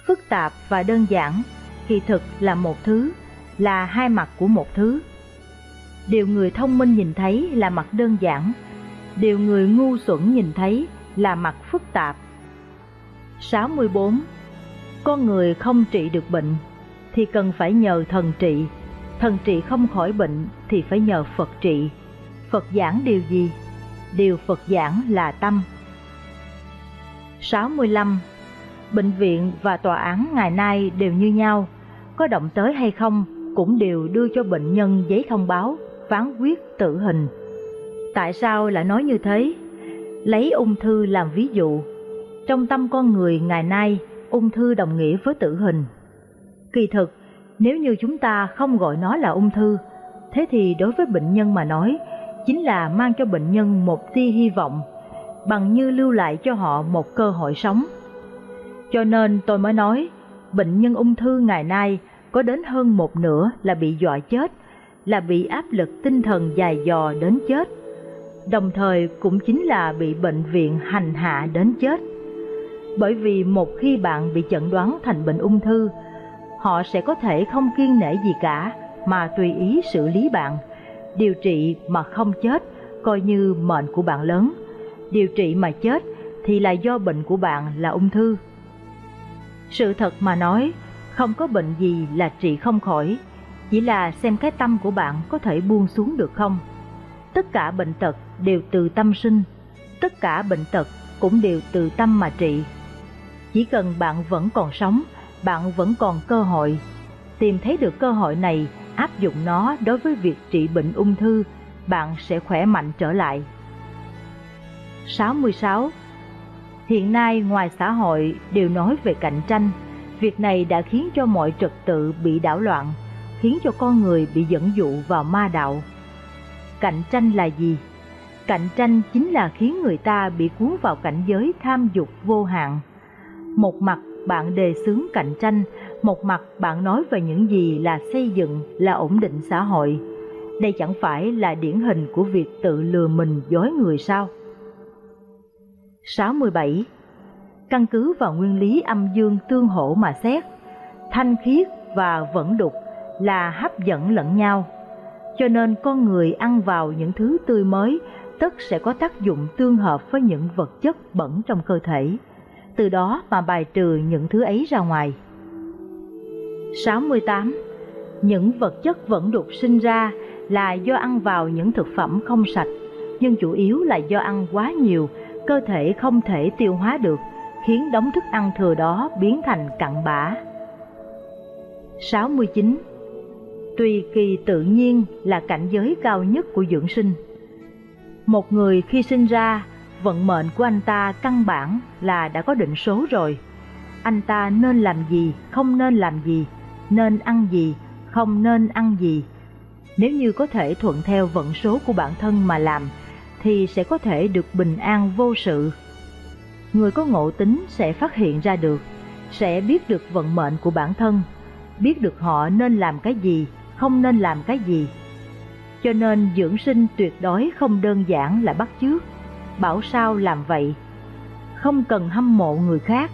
Phức tạp và đơn giản kỳ thực là một thứ, là hai mặt của một thứ. Điều người thông minh nhìn thấy là mặt đơn giản, điều người ngu xuẩn nhìn thấy là mặt phức tạp. 64. Con người không trị được bệnh thì cần phải nhờ thần trị, thần trị không khỏi bệnh thì phải nhờ Phật trị. Phật giảng điều gì? Điều Phật giảng là tâm. 65. Bệnh viện và tòa án ngày nay đều như nhau, có động tới hay không cũng đều đưa cho bệnh nhân giấy thông báo, phán quyết tử hình. Tại sao lại nói như thế? Lấy ung thư làm ví dụ, trong tâm con người ngày nay, ung thư đồng nghĩa với tử hình. Kỳ thực, nếu như chúng ta không gọi nó là ung thư, thế thì đối với bệnh nhân mà nói, chính là mang cho bệnh nhân một tia hy vọng, bằng như lưu lại cho họ một cơ hội sống. Cho nên tôi mới nói, bệnh nhân ung thư ngày nay có đến hơn một nửa là bị dọa chết, là bị áp lực tinh thần dài dò đến chết, đồng thời cũng chính là bị bệnh viện hành hạ đến chết bởi vì một khi bạn bị chẩn đoán thành bệnh ung thư, họ sẽ có thể không kiên nể gì cả mà tùy ý xử lý bạn. Điều trị mà không chết coi như mệnh của bạn lớn, điều trị mà chết thì là do bệnh của bạn là ung thư. Sự thật mà nói, không có bệnh gì là trị không khỏi, chỉ là xem cái tâm của bạn có thể buông xuống được không. Tất cả bệnh tật đều từ tâm sinh, tất cả bệnh tật cũng đều từ tâm mà trị. Chỉ cần bạn vẫn còn sống, bạn vẫn còn cơ hội. Tìm thấy được cơ hội này, áp dụng nó đối với việc trị bệnh ung thư, bạn sẽ khỏe mạnh trở lại. 66. Hiện nay ngoài xã hội đều nói về cạnh tranh, việc này đã khiến cho mọi trật tự bị đảo loạn, khiến cho con người bị dẫn dụ vào ma đạo. Cạnh tranh là gì? Cạnh tranh chính là khiến người ta bị cuốn vào cảnh giới tham dục vô hạn một mặt bạn đề xướng cạnh tranh, một mặt bạn nói về những gì là xây dựng, là ổn định xã hội. Đây chẳng phải là điển hình của việc tự lừa mình dối người sao? 67. Căn cứ vào nguyên lý âm dương tương hỗ mà xét, thanh khiết và vẫn đục là hấp dẫn lẫn nhau. Cho nên con người ăn vào những thứ tươi mới tất sẽ có tác dụng tương hợp với những vật chất bẩn trong cơ thể từ đó mà bài trừ những thứ ấy ra ngoài. 68. Những vật chất vẫn đục sinh ra là do ăn vào những thực phẩm không sạch, nhưng chủ yếu là do ăn quá nhiều, cơ thể không thể tiêu hóa được, khiến đống thức ăn thừa đó biến thành cặn bã. 69. Tùy kỳ tự nhiên là cảnh giới cao nhất của dưỡng sinh. Một người khi sinh ra vận mệnh của anh ta căn bản là đã có định số rồi. Anh ta nên làm gì, không nên làm gì, nên ăn gì, không nên ăn gì. Nếu như có thể thuận theo vận số của bản thân mà làm, thì sẽ có thể được bình an vô sự. Người có ngộ tính sẽ phát hiện ra được, sẽ biết được vận mệnh của bản thân, biết được họ nên làm cái gì, không nên làm cái gì. Cho nên dưỡng sinh tuyệt đối không đơn giản là bắt chước, bảo sao làm vậy. Không cần hâm mộ người khác,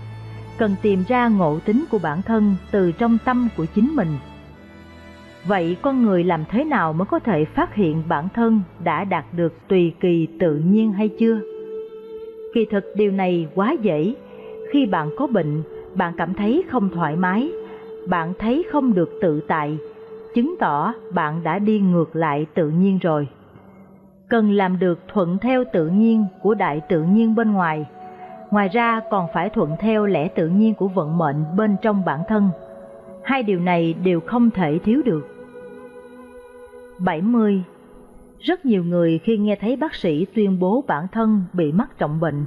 cần tìm ra ngộ tính của bản thân từ trong tâm của chính mình. Vậy con người làm thế nào mới có thể phát hiện bản thân đã đạt được tùy kỳ tự nhiên hay chưa? Kỳ thực điều này quá dễ. Khi bạn có bệnh, bạn cảm thấy không thoải mái, bạn thấy không được tự tại, chứng tỏ bạn đã đi ngược lại tự nhiên rồi. Cần làm được thuận theo tự nhiên của đại tự nhiên bên ngoài, ngoài ra còn phải thuận theo lẽ tự nhiên của vận mệnh bên trong bản thân. Hai điều này đều không thể thiếu được. 70. Rất nhiều người khi nghe thấy bác sĩ tuyên bố bản thân bị mắc trọng bệnh,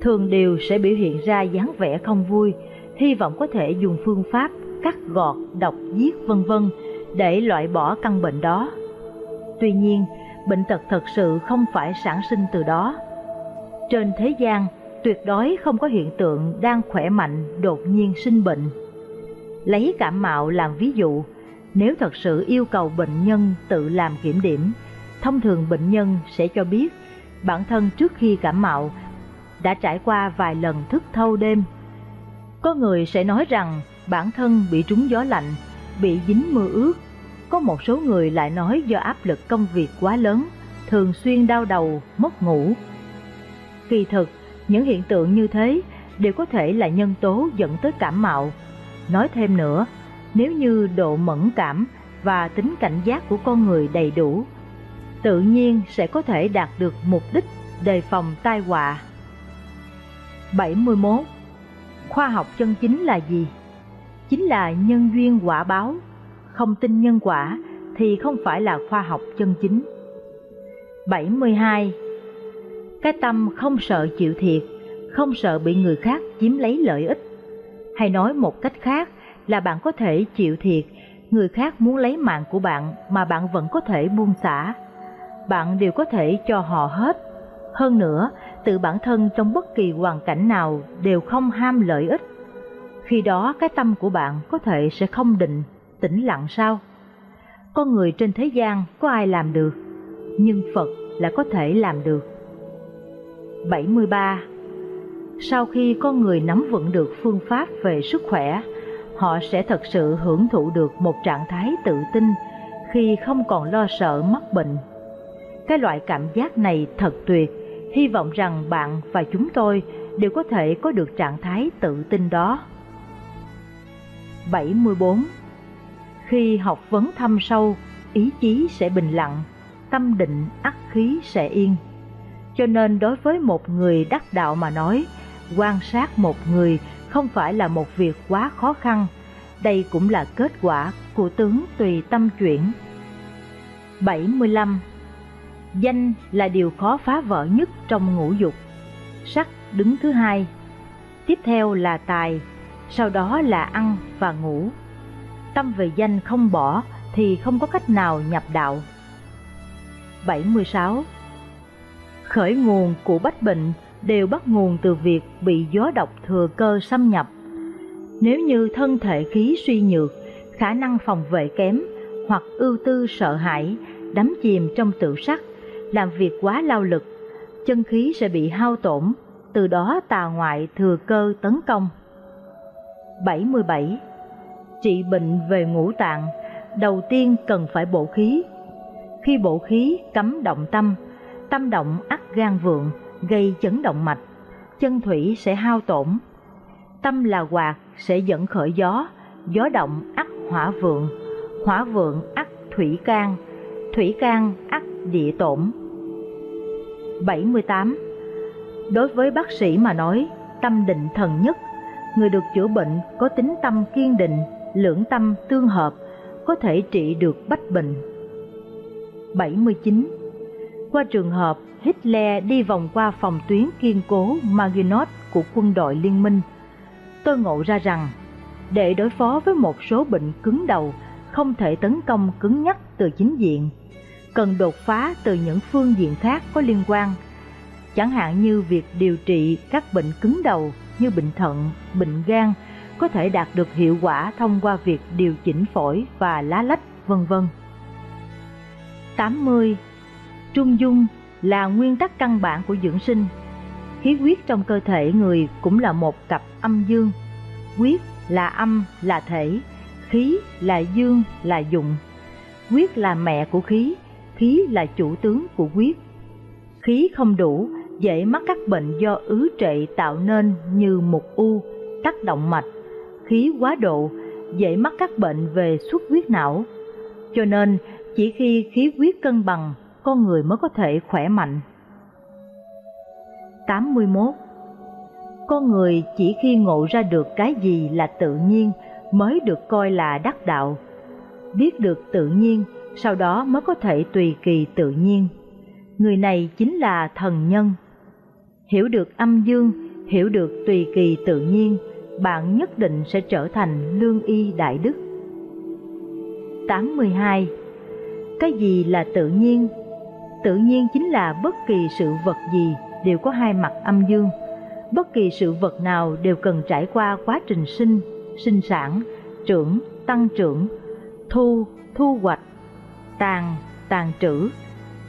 thường đều sẽ biểu hiện ra dáng vẻ không vui, hy vọng có thể dùng phương pháp cắt gọt, độc, giết vân vân để loại bỏ căn bệnh đó. Tuy nhiên, bệnh tật thật sự không phải sản sinh từ đó. Trên thế gian, tuyệt đối không có hiện tượng đang khỏe mạnh đột nhiên sinh bệnh. Lấy cảm mạo làm ví dụ, nếu thật sự yêu cầu bệnh nhân tự làm kiểm điểm, thông thường bệnh nhân sẽ cho biết bản thân trước khi cảm mạo đã trải qua vài lần thức thâu đêm. Có người sẽ nói rằng bản thân bị trúng gió lạnh, bị dính mưa ướt. Có một số người lại nói do áp lực công việc quá lớn, thường xuyên đau đầu, mất ngủ. Kỳ thực, những hiện tượng như thế đều có thể là nhân tố dẫn tới cảm mạo. Nói thêm nữa, nếu như độ mẫn cảm và tính cảnh giác của con người đầy đủ, tự nhiên sẽ có thể đạt được mục đích đề phòng tai họa. 71. Khoa học chân chính là gì? Chính là nhân duyên quả báo. Không tin nhân quả thì không phải là khoa học chân chính. 72. Cái tâm không sợ chịu thiệt, không sợ bị người khác chiếm lấy lợi ích. Hay nói một cách khác là bạn có thể chịu thiệt, người khác muốn lấy mạng của bạn mà bạn vẫn có thể buông xả. Bạn đều có thể cho họ hết. Hơn nữa, tự bản thân trong bất kỳ hoàn cảnh nào đều không ham lợi ích. Khi đó cái tâm của bạn có thể sẽ không định, tĩnh lặng sao? Con người trên thế gian có ai làm được, nhưng Phật là có thể làm được. 73. Sau khi con người nắm vững được phương pháp về sức khỏe, họ sẽ thật sự hưởng thụ được một trạng thái tự tin khi không còn lo sợ mắc bệnh. Cái loại cảm giác này thật tuyệt, hy vọng rằng bạn và chúng tôi đều có thể có được trạng thái tự tin đó. 74. Khi học vấn thâm sâu, ý chí sẽ bình lặng, tâm định ắt khí sẽ yên. Cho nên đối với một người đắc đạo mà nói, quan sát một người không phải là một việc quá khó khăn, đây cũng là kết quả của tướng tùy tâm chuyển. 75. Danh là điều khó phá vỡ nhất trong ngũ dục. Sắc đứng thứ hai. Tiếp theo là tài, sau đó là ăn và ngủ. Tâm về danh không bỏ thì không có cách nào nhập đạo. 76. Khởi nguồn của bách bệnh đều bắt nguồn từ việc bị gió độc thừa cơ xâm nhập. Nếu như thân thể khí suy nhược, khả năng phòng vệ kém hoặc ưu tư sợ hãi, đắm chìm trong tự sắc, làm việc quá lao lực, chân khí sẽ bị hao tổn, từ đó tà ngoại thừa cơ tấn công. 77. Trị bệnh về ngũ tạng, đầu tiên cần phải bổ khí. Khi bổ khí cấm động tâm, tâm động ắt gan vượng, gây chấn động mạch, chân thủy sẽ hao tổn. Tâm là quạt sẽ dẫn khởi gió, gió động ắt hỏa vượng, hỏa vượng ắt thủy can, thủy can ắt địa tổn. 78. Đối với bác sĩ mà nói, tâm định thần nhất người được chữa bệnh có tính tâm kiên định, lưỡng tâm tương hợp, có thể trị được bách bệnh. 79. Qua trường hợp Hitler đi vòng qua phòng tuyến kiên cố Maginot của quân đội liên minh, tôi ngộ ra rằng để đối phó với một số bệnh cứng đầu không thể tấn công cứng nhắc từ chính diện, cần đột phá từ những phương diện khác có liên quan, chẳng hạn như việc điều trị các bệnh cứng đầu như bệnh thận, bệnh gan có thể đạt được hiệu quả thông qua việc điều chỉnh phổi và lá lách, vân vân. 80. Trung dung là nguyên tắc căn bản của dưỡng sinh. Khí huyết trong cơ thể người cũng là một cặp âm dương. Huyết là âm là thể, khí là dương là dụng. Huyết là mẹ của khí, khí là chủ tướng của huyết. Khí không đủ, dễ mắc các bệnh do ứ trệ tạo nên như mục u, tắc động mạch. Khí quá độ, dễ mắc các bệnh về xuất huyết não. Cho nên, chỉ khi khí huyết cân bằng, con người mới có thể khỏe mạnh. 81. Con người chỉ khi ngộ ra được cái gì là tự nhiên mới được coi là đắc đạo. Biết được tự nhiên, sau đó mới có thể tùy kỳ tự nhiên. Người này chính là thần nhân. Hiểu được âm dương, hiểu được tùy kỳ tự nhiên, bạn nhất định sẽ trở thành lương y đại đức. 82. Cái gì là tự nhiên? Tự nhiên chính là bất kỳ sự vật gì đều có hai mặt âm dương. Bất kỳ sự vật nào đều cần trải qua quá trình sinh, sinh sản, trưởng, tăng trưởng, thu, thu hoạch, tàn, tàn trữ.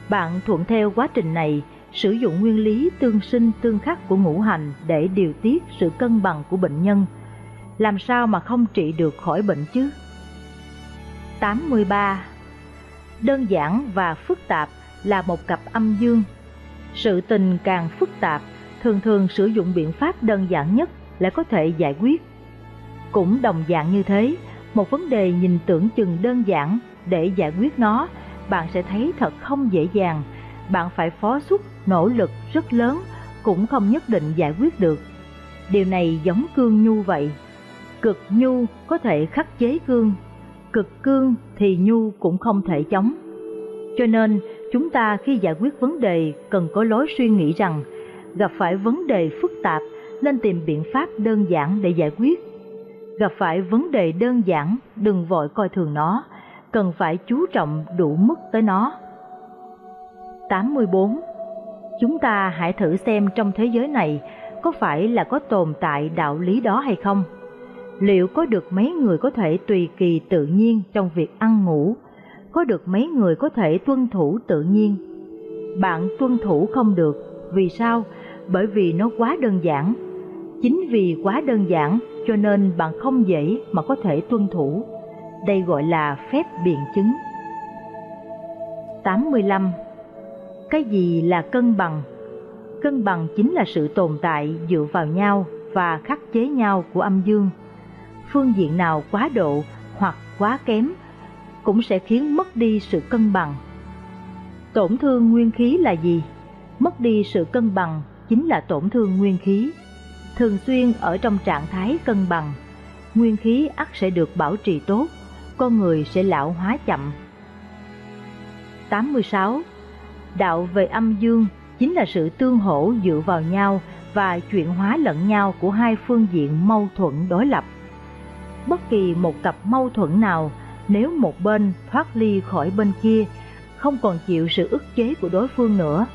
Bạn thuận theo quá trình này, sử dụng nguyên lý tương sinh tương khắc của ngũ hành để điều tiết sự cân bằng của bệnh nhân. Làm sao mà không trị được khỏi bệnh chứ? 83. Đơn giản và phức tạp là một cặp âm dương. Sự tình càng phức tạp, thường thường sử dụng biện pháp đơn giản nhất lại có thể giải quyết. Cũng đồng dạng như thế, một vấn đề nhìn tưởng chừng đơn giản để giải quyết nó, bạn sẽ thấy thật không dễ dàng. Bạn phải phó xuất nỗ lực rất lớn cũng không nhất định giải quyết được. Điều này giống cương nhu vậy. Cực nhu có thể khắc chế cương, cực cương thì nhu cũng không thể chống. Cho nên, chúng ta khi giải quyết vấn đề cần có lối suy nghĩ rằng gặp phải vấn đề phức tạp nên tìm biện pháp đơn giản để giải quyết. Gặp phải vấn đề đơn giản, đừng vội coi thường nó, cần phải chú trọng đủ mức tới nó. 84. Chúng ta hãy thử xem trong thế giới này có phải là có tồn tại đạo lý đó hay không? Liệu có được mấy người có thể tùy kỳ tự nhiên trong việc ăn ngủ? Có được mấy người có thể tuân thủ tự nhiên? Bạn tuân thủ không được, vì sao? Bởi vì nó quá đơn giản. Chính vì quá đơn giản cho nên bạn không dễ mà có thể tuân thủ. Đây gọi là phép biện chứng. 85. Cái gì là cân bằng? Cân bằng chính là sự tồn tại dựa vào nhau và khắc chế nhau của âm dương. Phương diện nào quá độ hoặc quá kém cũng sẽ khiến mất đi sự cân bằng. Tổn thương nguyên khí là gì? Mất đi sự cân bằng chính là tổn thương nguyên khí. Thường xuyên ở trong trạng thái cân bằng, nguyên khí ắt sẽ được bảo trì tốt, con người sẽ lão hóa chậm. 86. Đạo về âm dương chính là sự tương hỗ dựa vào nhau và chuyển hóa lẫn nhau của hai phương diện mâu thuẫn đối lập. Bất kỳ một cặp mâu thuẫn nào, nếu một bên thoát ly khỏi bên kia, không còn chịu sự ức chế của đối phương nữa,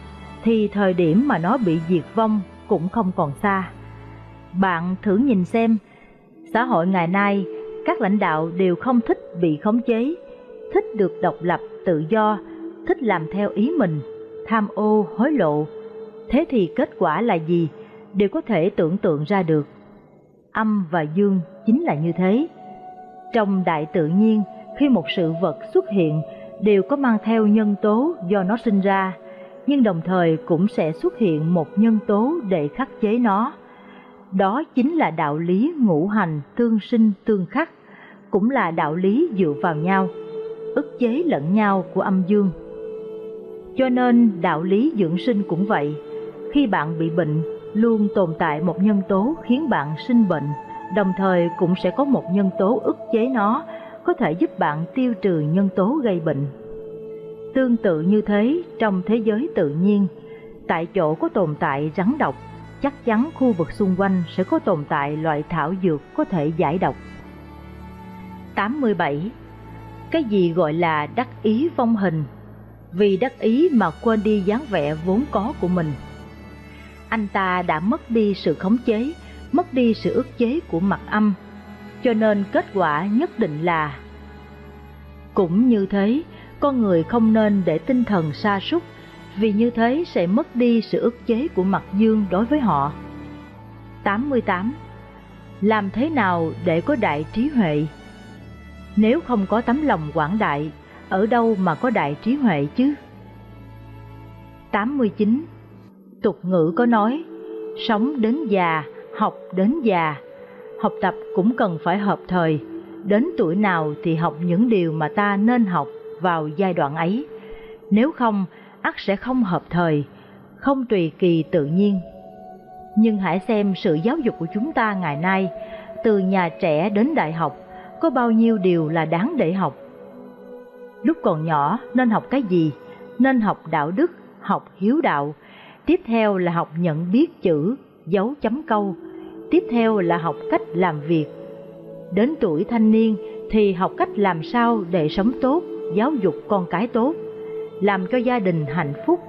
thì thời điểm mà nó bị diệt vong cũng không còn xa. Bạn thử nhìn xem, xã hội ngày nay, các lãnh đạo đều không thích bị khống chế, thích được độc lập, tự do, thích làm theo ý mình, tham ô, hối lộ. Thế thì kết quả là gì? Đều có thể tưởng tượng ra được. Âm và dương chính là như thế. Trong đại tự nhiên, khi một sự vật xuất hiện, đều có mang theo nhân tố do nó sinh ra, nhưng đồng thời cũng sẽ xuất hiện một nhân tố để khắc chế nó. Đó chính là đạo lý ngũ hành tương sinh tương khắc, cũng là đạo lý dựa vào nhau, ức chế lẫn nhau của âm dương. Cho nên đạo lý dưỡng sinh cũng vậy, khi bạn bị bệnh, luôn tồn tại một nhân tố khiến bạn sinh bệnh, đồng thời cũng sẽ có một nhân tố ức chế nó, có thể giúp bạn tiêu trừ nhân tố gây bệnh. Tương tự như thế trong thế giới tự nhiên, tại chỗ có tồn tại rắn độc, chắc chắn khu vực xung quanh sẽ có tồn tại loại thảo dược có thể giải độc. 87. Cái gì gọi là đắc ý vong hình? Vì đắc ý mà quên đi dáng vẻ vốn có của mình. Anh ta đã mất đi sự khống chế, mất đi sự ức chế của mặt âm, cho nên kết quả nhất định là cũng như thế, con người không nên để tinh thần sa sút vì như thế sẽ mất đi sự ức chế của mặt dương đối với họ. 88. Làm thế nào để có đại trí huệ? Nếu không có tấm lòng quảng đại, ở đâu mà có đại trí huệ chứ? 89. Tục ngữ có nói, sống đến già, học đến già. Học tập cũng cần phải hợp thời, đến tuổi nào thì học những điều mà ta nên học vào giai đoạn ấy. Nếu không, ắt sẽ không hợp thời, không tùy kỳ tự nhiên. Nhưng hãy xem sự giáo dục của chúng ta ngày nay, từ nhà trẻ đến đại học, có bao nhiêu điều là đáng để học. Lúc còn nhỏ nên học cái gì? Nên học đạo đức, học hiếu đạo. Tiếp theo là học nhận biết chữ, dấu chấm câu. Tiếp theo là học cách làm việc. Đến tuổi thanh niên thì học cách làm sao để sống tốt, giáo dục con cái tốt, làm cho gia đình hạnh phúc.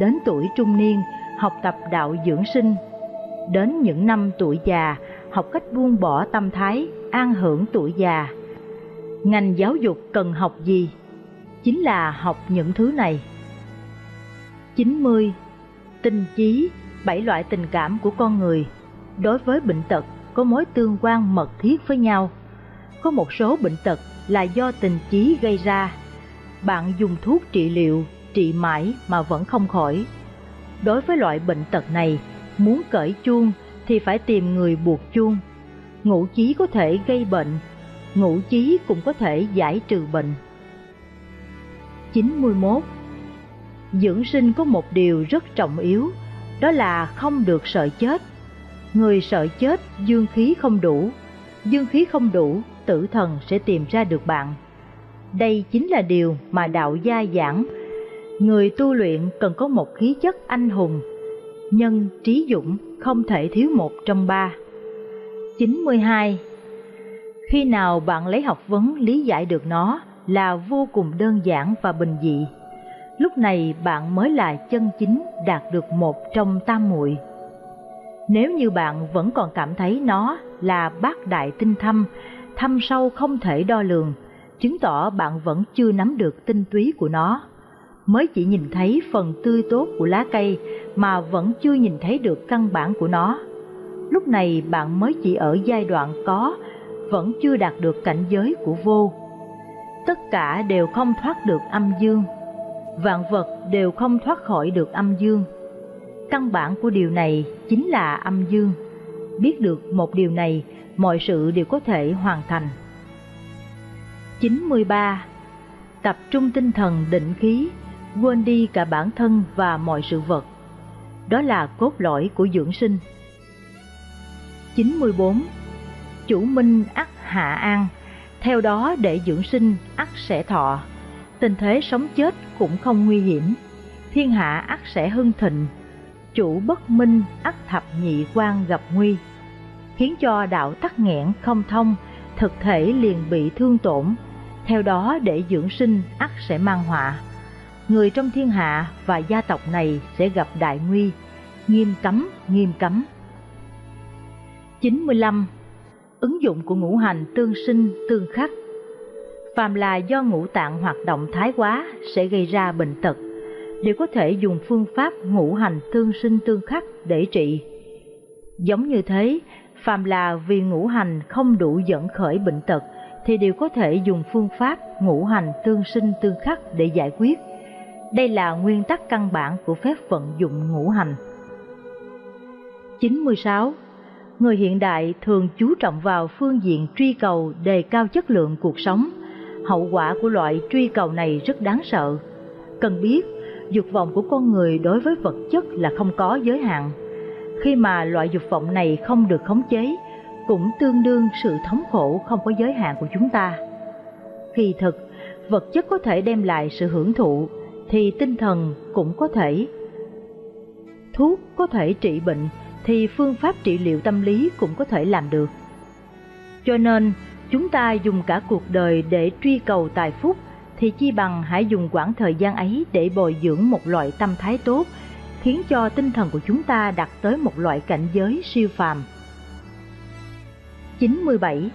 Đến tuổi trung niên, học tập đạo dưỡng sinh. Đến những năm tuổi già, học cách buông bỏ tâm thái, an hưởng tuổi già. Ngành giáo dục cần học gì? Chính là học những thứ này. 90. Tình chí, bảy loại tình cảm của con người. Đối với bệnh tật có mối tương quan mật thiết với nhau. Có một số bệnh tật là do tình chí gây ra. Bạn dùng thuốc trị liệu, trị mãi mà vẫn không khỏi. Đối với loại bệnh tật này, muốn cởi chuông thì phải tìm người buộc chuông. Ngũ chí có thể gây bệnh, ngũ chí cũng có thể giải trừ bệnh. 91. Dưỡng sinh có một điều rất trọng yếu, đó là không được sợ chết. Người sợ chết dương khí không đủ, dương khí không đủ, tử thần sẽ tìm ra được bạn. Đây chính là điều mà đạo gia giảng. Người tu luyện cần có một khí chất anh hùng, nhân trí dũng không thể thiếu một trong ba. 92. Khi nào bạn lấy học vấn lý giải được nó là vô cùng đơn giản và bình dị, lúc này bạn mới là chân chính đạt được một trong tam muội. Nếu như bạn vẫn còn cảm thấy nó là bát đại tinh thâm, thâm sâu không thể đo lường, chứng tỏ bạn vẫn chưa nắm được tinh túy của nó. Mới chỉ nhìn thấy phần tươi tốt của lá cây mà vẫn chưa nhìn thấy được căn bản của nó. Lúc này bạn mới chỉ ở giai đoạn có, vẫn chưa đạt được cảnh giới của vô. Tất cả đều không thoát được âm dương, vạn vật đều không thoát khỏi được âm dương. Căn bản của điều này chính là âm dương. Biết được một điều này, mọi sự đều có thể hoàn thành. 93. Tập trung tinh thần định khí, quên đi cả bản thân và mọi sự vật. Đó là cốt lõi của dưỡng sinh. 94. Chủ minh ắt hạ an, theo đó để dưỡng sinh ắt sẽ thọ. Tình thế sống chết cũng không nguy hiểm, thiên hạ ắt sẽ hưng thịnh. Chủ bất minh ắt thập nhị quan gặp nguy, khiến cho đạo tắc nghẽn không thông, thực thể liền bị thương tổn. Theo đó để dưỡng sinh ắt sẽ mang họa. Người trong thiên hạ và gia tộc này sẽ gặp đại nguy, nghiêm cấm, nghiêm cấm. 95. Ứng dụng của ngũ hành tương sinh tương khắc Phàm là do ngũ tạng hoạt động thái quá sẽ gây ra bệnh tật, đều có thể dùng phương pháp ngũ hành tương sinh tương khắc để trị. Giống như thế, phàm là vì ngũ hành không đủ dẫn khởi bệnh tật thì đều có thể dùng phương pháp ngũ hành tương sinh tương khắc để giải quyết. Đây là nguyên tắc căn bản của phép vận dụng ngũ hành. 96 người hiện đại thường chú trọng vào phương diện truy cầu đề cao chất lượng cuộc sống. Hậu quả của loại truy cầu này rất đáng sợ. Cần biết, dục vọng của con người đối với vật chất là không có giới hạn. Khi mà loại dục vọng này không được khống chế, cũng tương đương sự thống khổ không có giới hạn của chúng ta. Kỳ thực, vật chất có thể đem lại sự hưởng thụ, thì tinh thần cũng có thể. Thuốc có thể trị bệnh, thì phương pháp trị liệu tâm lý cũng có thể làm được. Cho nên, chúng ta dùng cả cuộc đời để truy cầu tài phúc thì chi bằng hãy dùng quãng thời gian ấy để bồi dưỡng một loại tâm thái tốt, khiến cho tinh thần của chúng ta đạt tới một loại cảnh giới siêu phàm. 97.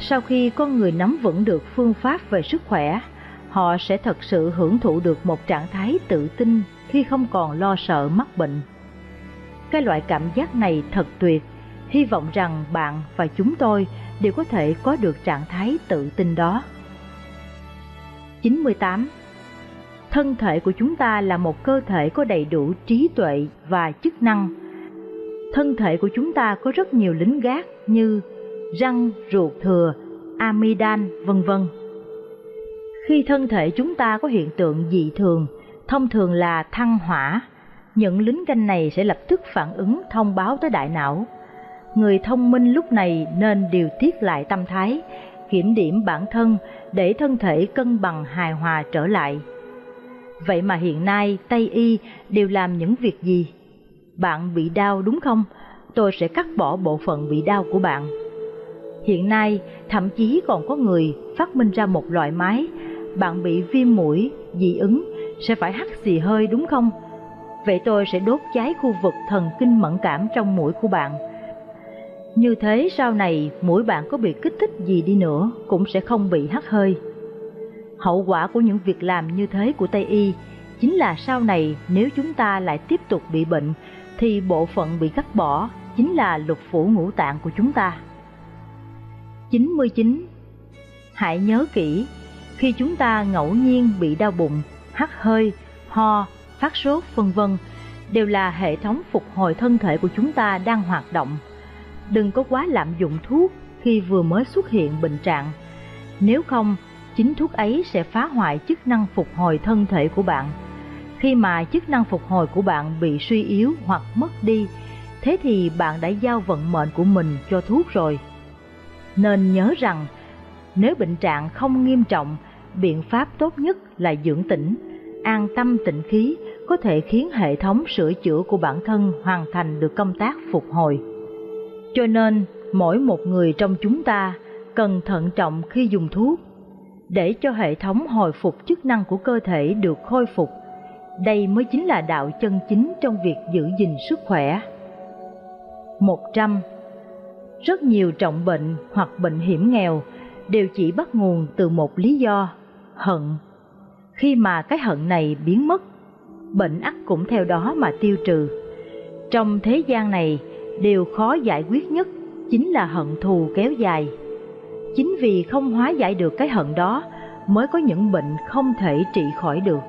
Sau khi con người nắm vững được phương pháp về sức khỏe, họ sẽ thật sự hưởng thụ được một trạng thái tự tin khi không còn lo sợ mắc bệnh. Cái loại cảm giác này thật tuyệt, hy vọng rằng bạn và chúng tôi đều có thể có được trạng thái tự tin đó. 98. Thân thể của chúng ta là một cơ thể có đầy đủ trí tuệ và chức năng. Thân thể của chúng ta có rất nhiều lính gác như răng, ruột thừa, amidan, vân vân. Khi thân thể chúng ta có hiện tượng dị thường, thông thường là thăng hỏa, những lính canh này sẽ lập tức phản ứng thông báo tới đại não. Người thông minh lúc này nên điều tiết lại tâm thái, kiểm điểm bản thân để thân thể cân bằng hài hòa trở lại. Vậy mà hiện nay Tây Y đều làm những việc gì? Bạn bị đau đúng không? Tôi sẽ cắt bỏ bộ phận bị đau của bạn. Hiện nay thậm chí còn có người phát minh ra một loại máy, bạn bị viêm mũi, dị ứng, sẽ phải hắt xì hơi đúng không? Vậy tôi sẽ đốt cháy khu vực thần kinh mẫn cảm trong mũi của bạn. Như thế sau này mũi bạn có bị kích thích gì đi nữa cũng sẽ không bị hắt hơi. Hậu quả của những việc làm như thế của Tây Y chính là sau này nếu chúng ta lại tiếp tục bị bệnh thì bộ phận bị cắt bỏ chính là lục phủ ngũ tạng của chúng ta. 99. Hãy nhớ kỹ, khi chúng ta ngẫu nhiên bị đau bụng, hắt hơi, ho, phát sốt vân vân đều là hệ thống phục hồi thân thể của chúng ta đang hoạt động. Đừng có quá lạm dụng thuốc khi vừa mới xuất hiện bệnh trạng. Nếu không, chính thuốc ấy sẽ phá hoại chức năng phục hồi thân thể của bạn. Khi mà chức năng phục hồi của bạn bị suy yếu hoặc mất đi, thế thì bạn đã giao vận mệnh của mình cho thuốc rồi. Nên nhớ rằng, nếu bệnh trạng không nghiêm trọng, biện pháp tốt nhất là dưỡng tĩnh, an tâm tịnh khí có thể khiến hệ thống sửa chữa của bản thân hoàn thành được công tác phục hồi. Cho nên, mỗi một người trong chúng ta cần thận trọng khi dùng thuốc để cho hệ thống hồi phục chức năng của cơ thể được khôi phục. Đây mới chính là đạo chân chính trong việc giữ gìn sức khỏe. 100. Rất nhiều trọng bệnh hoặc bệnh hiểm nghèo đều chỉ bắt nguồn từ một lý do, hận. Khi mà cái hận này biến mất, bệnh ắt cũng theo đó mà tiêu trừ. Trong thế gian này, điều khó giải quyết nhất chính là hận thù kéo dài. Chính vì không hóa giải được cái hận đó, mới có những bệnh không thể trị khỏi được.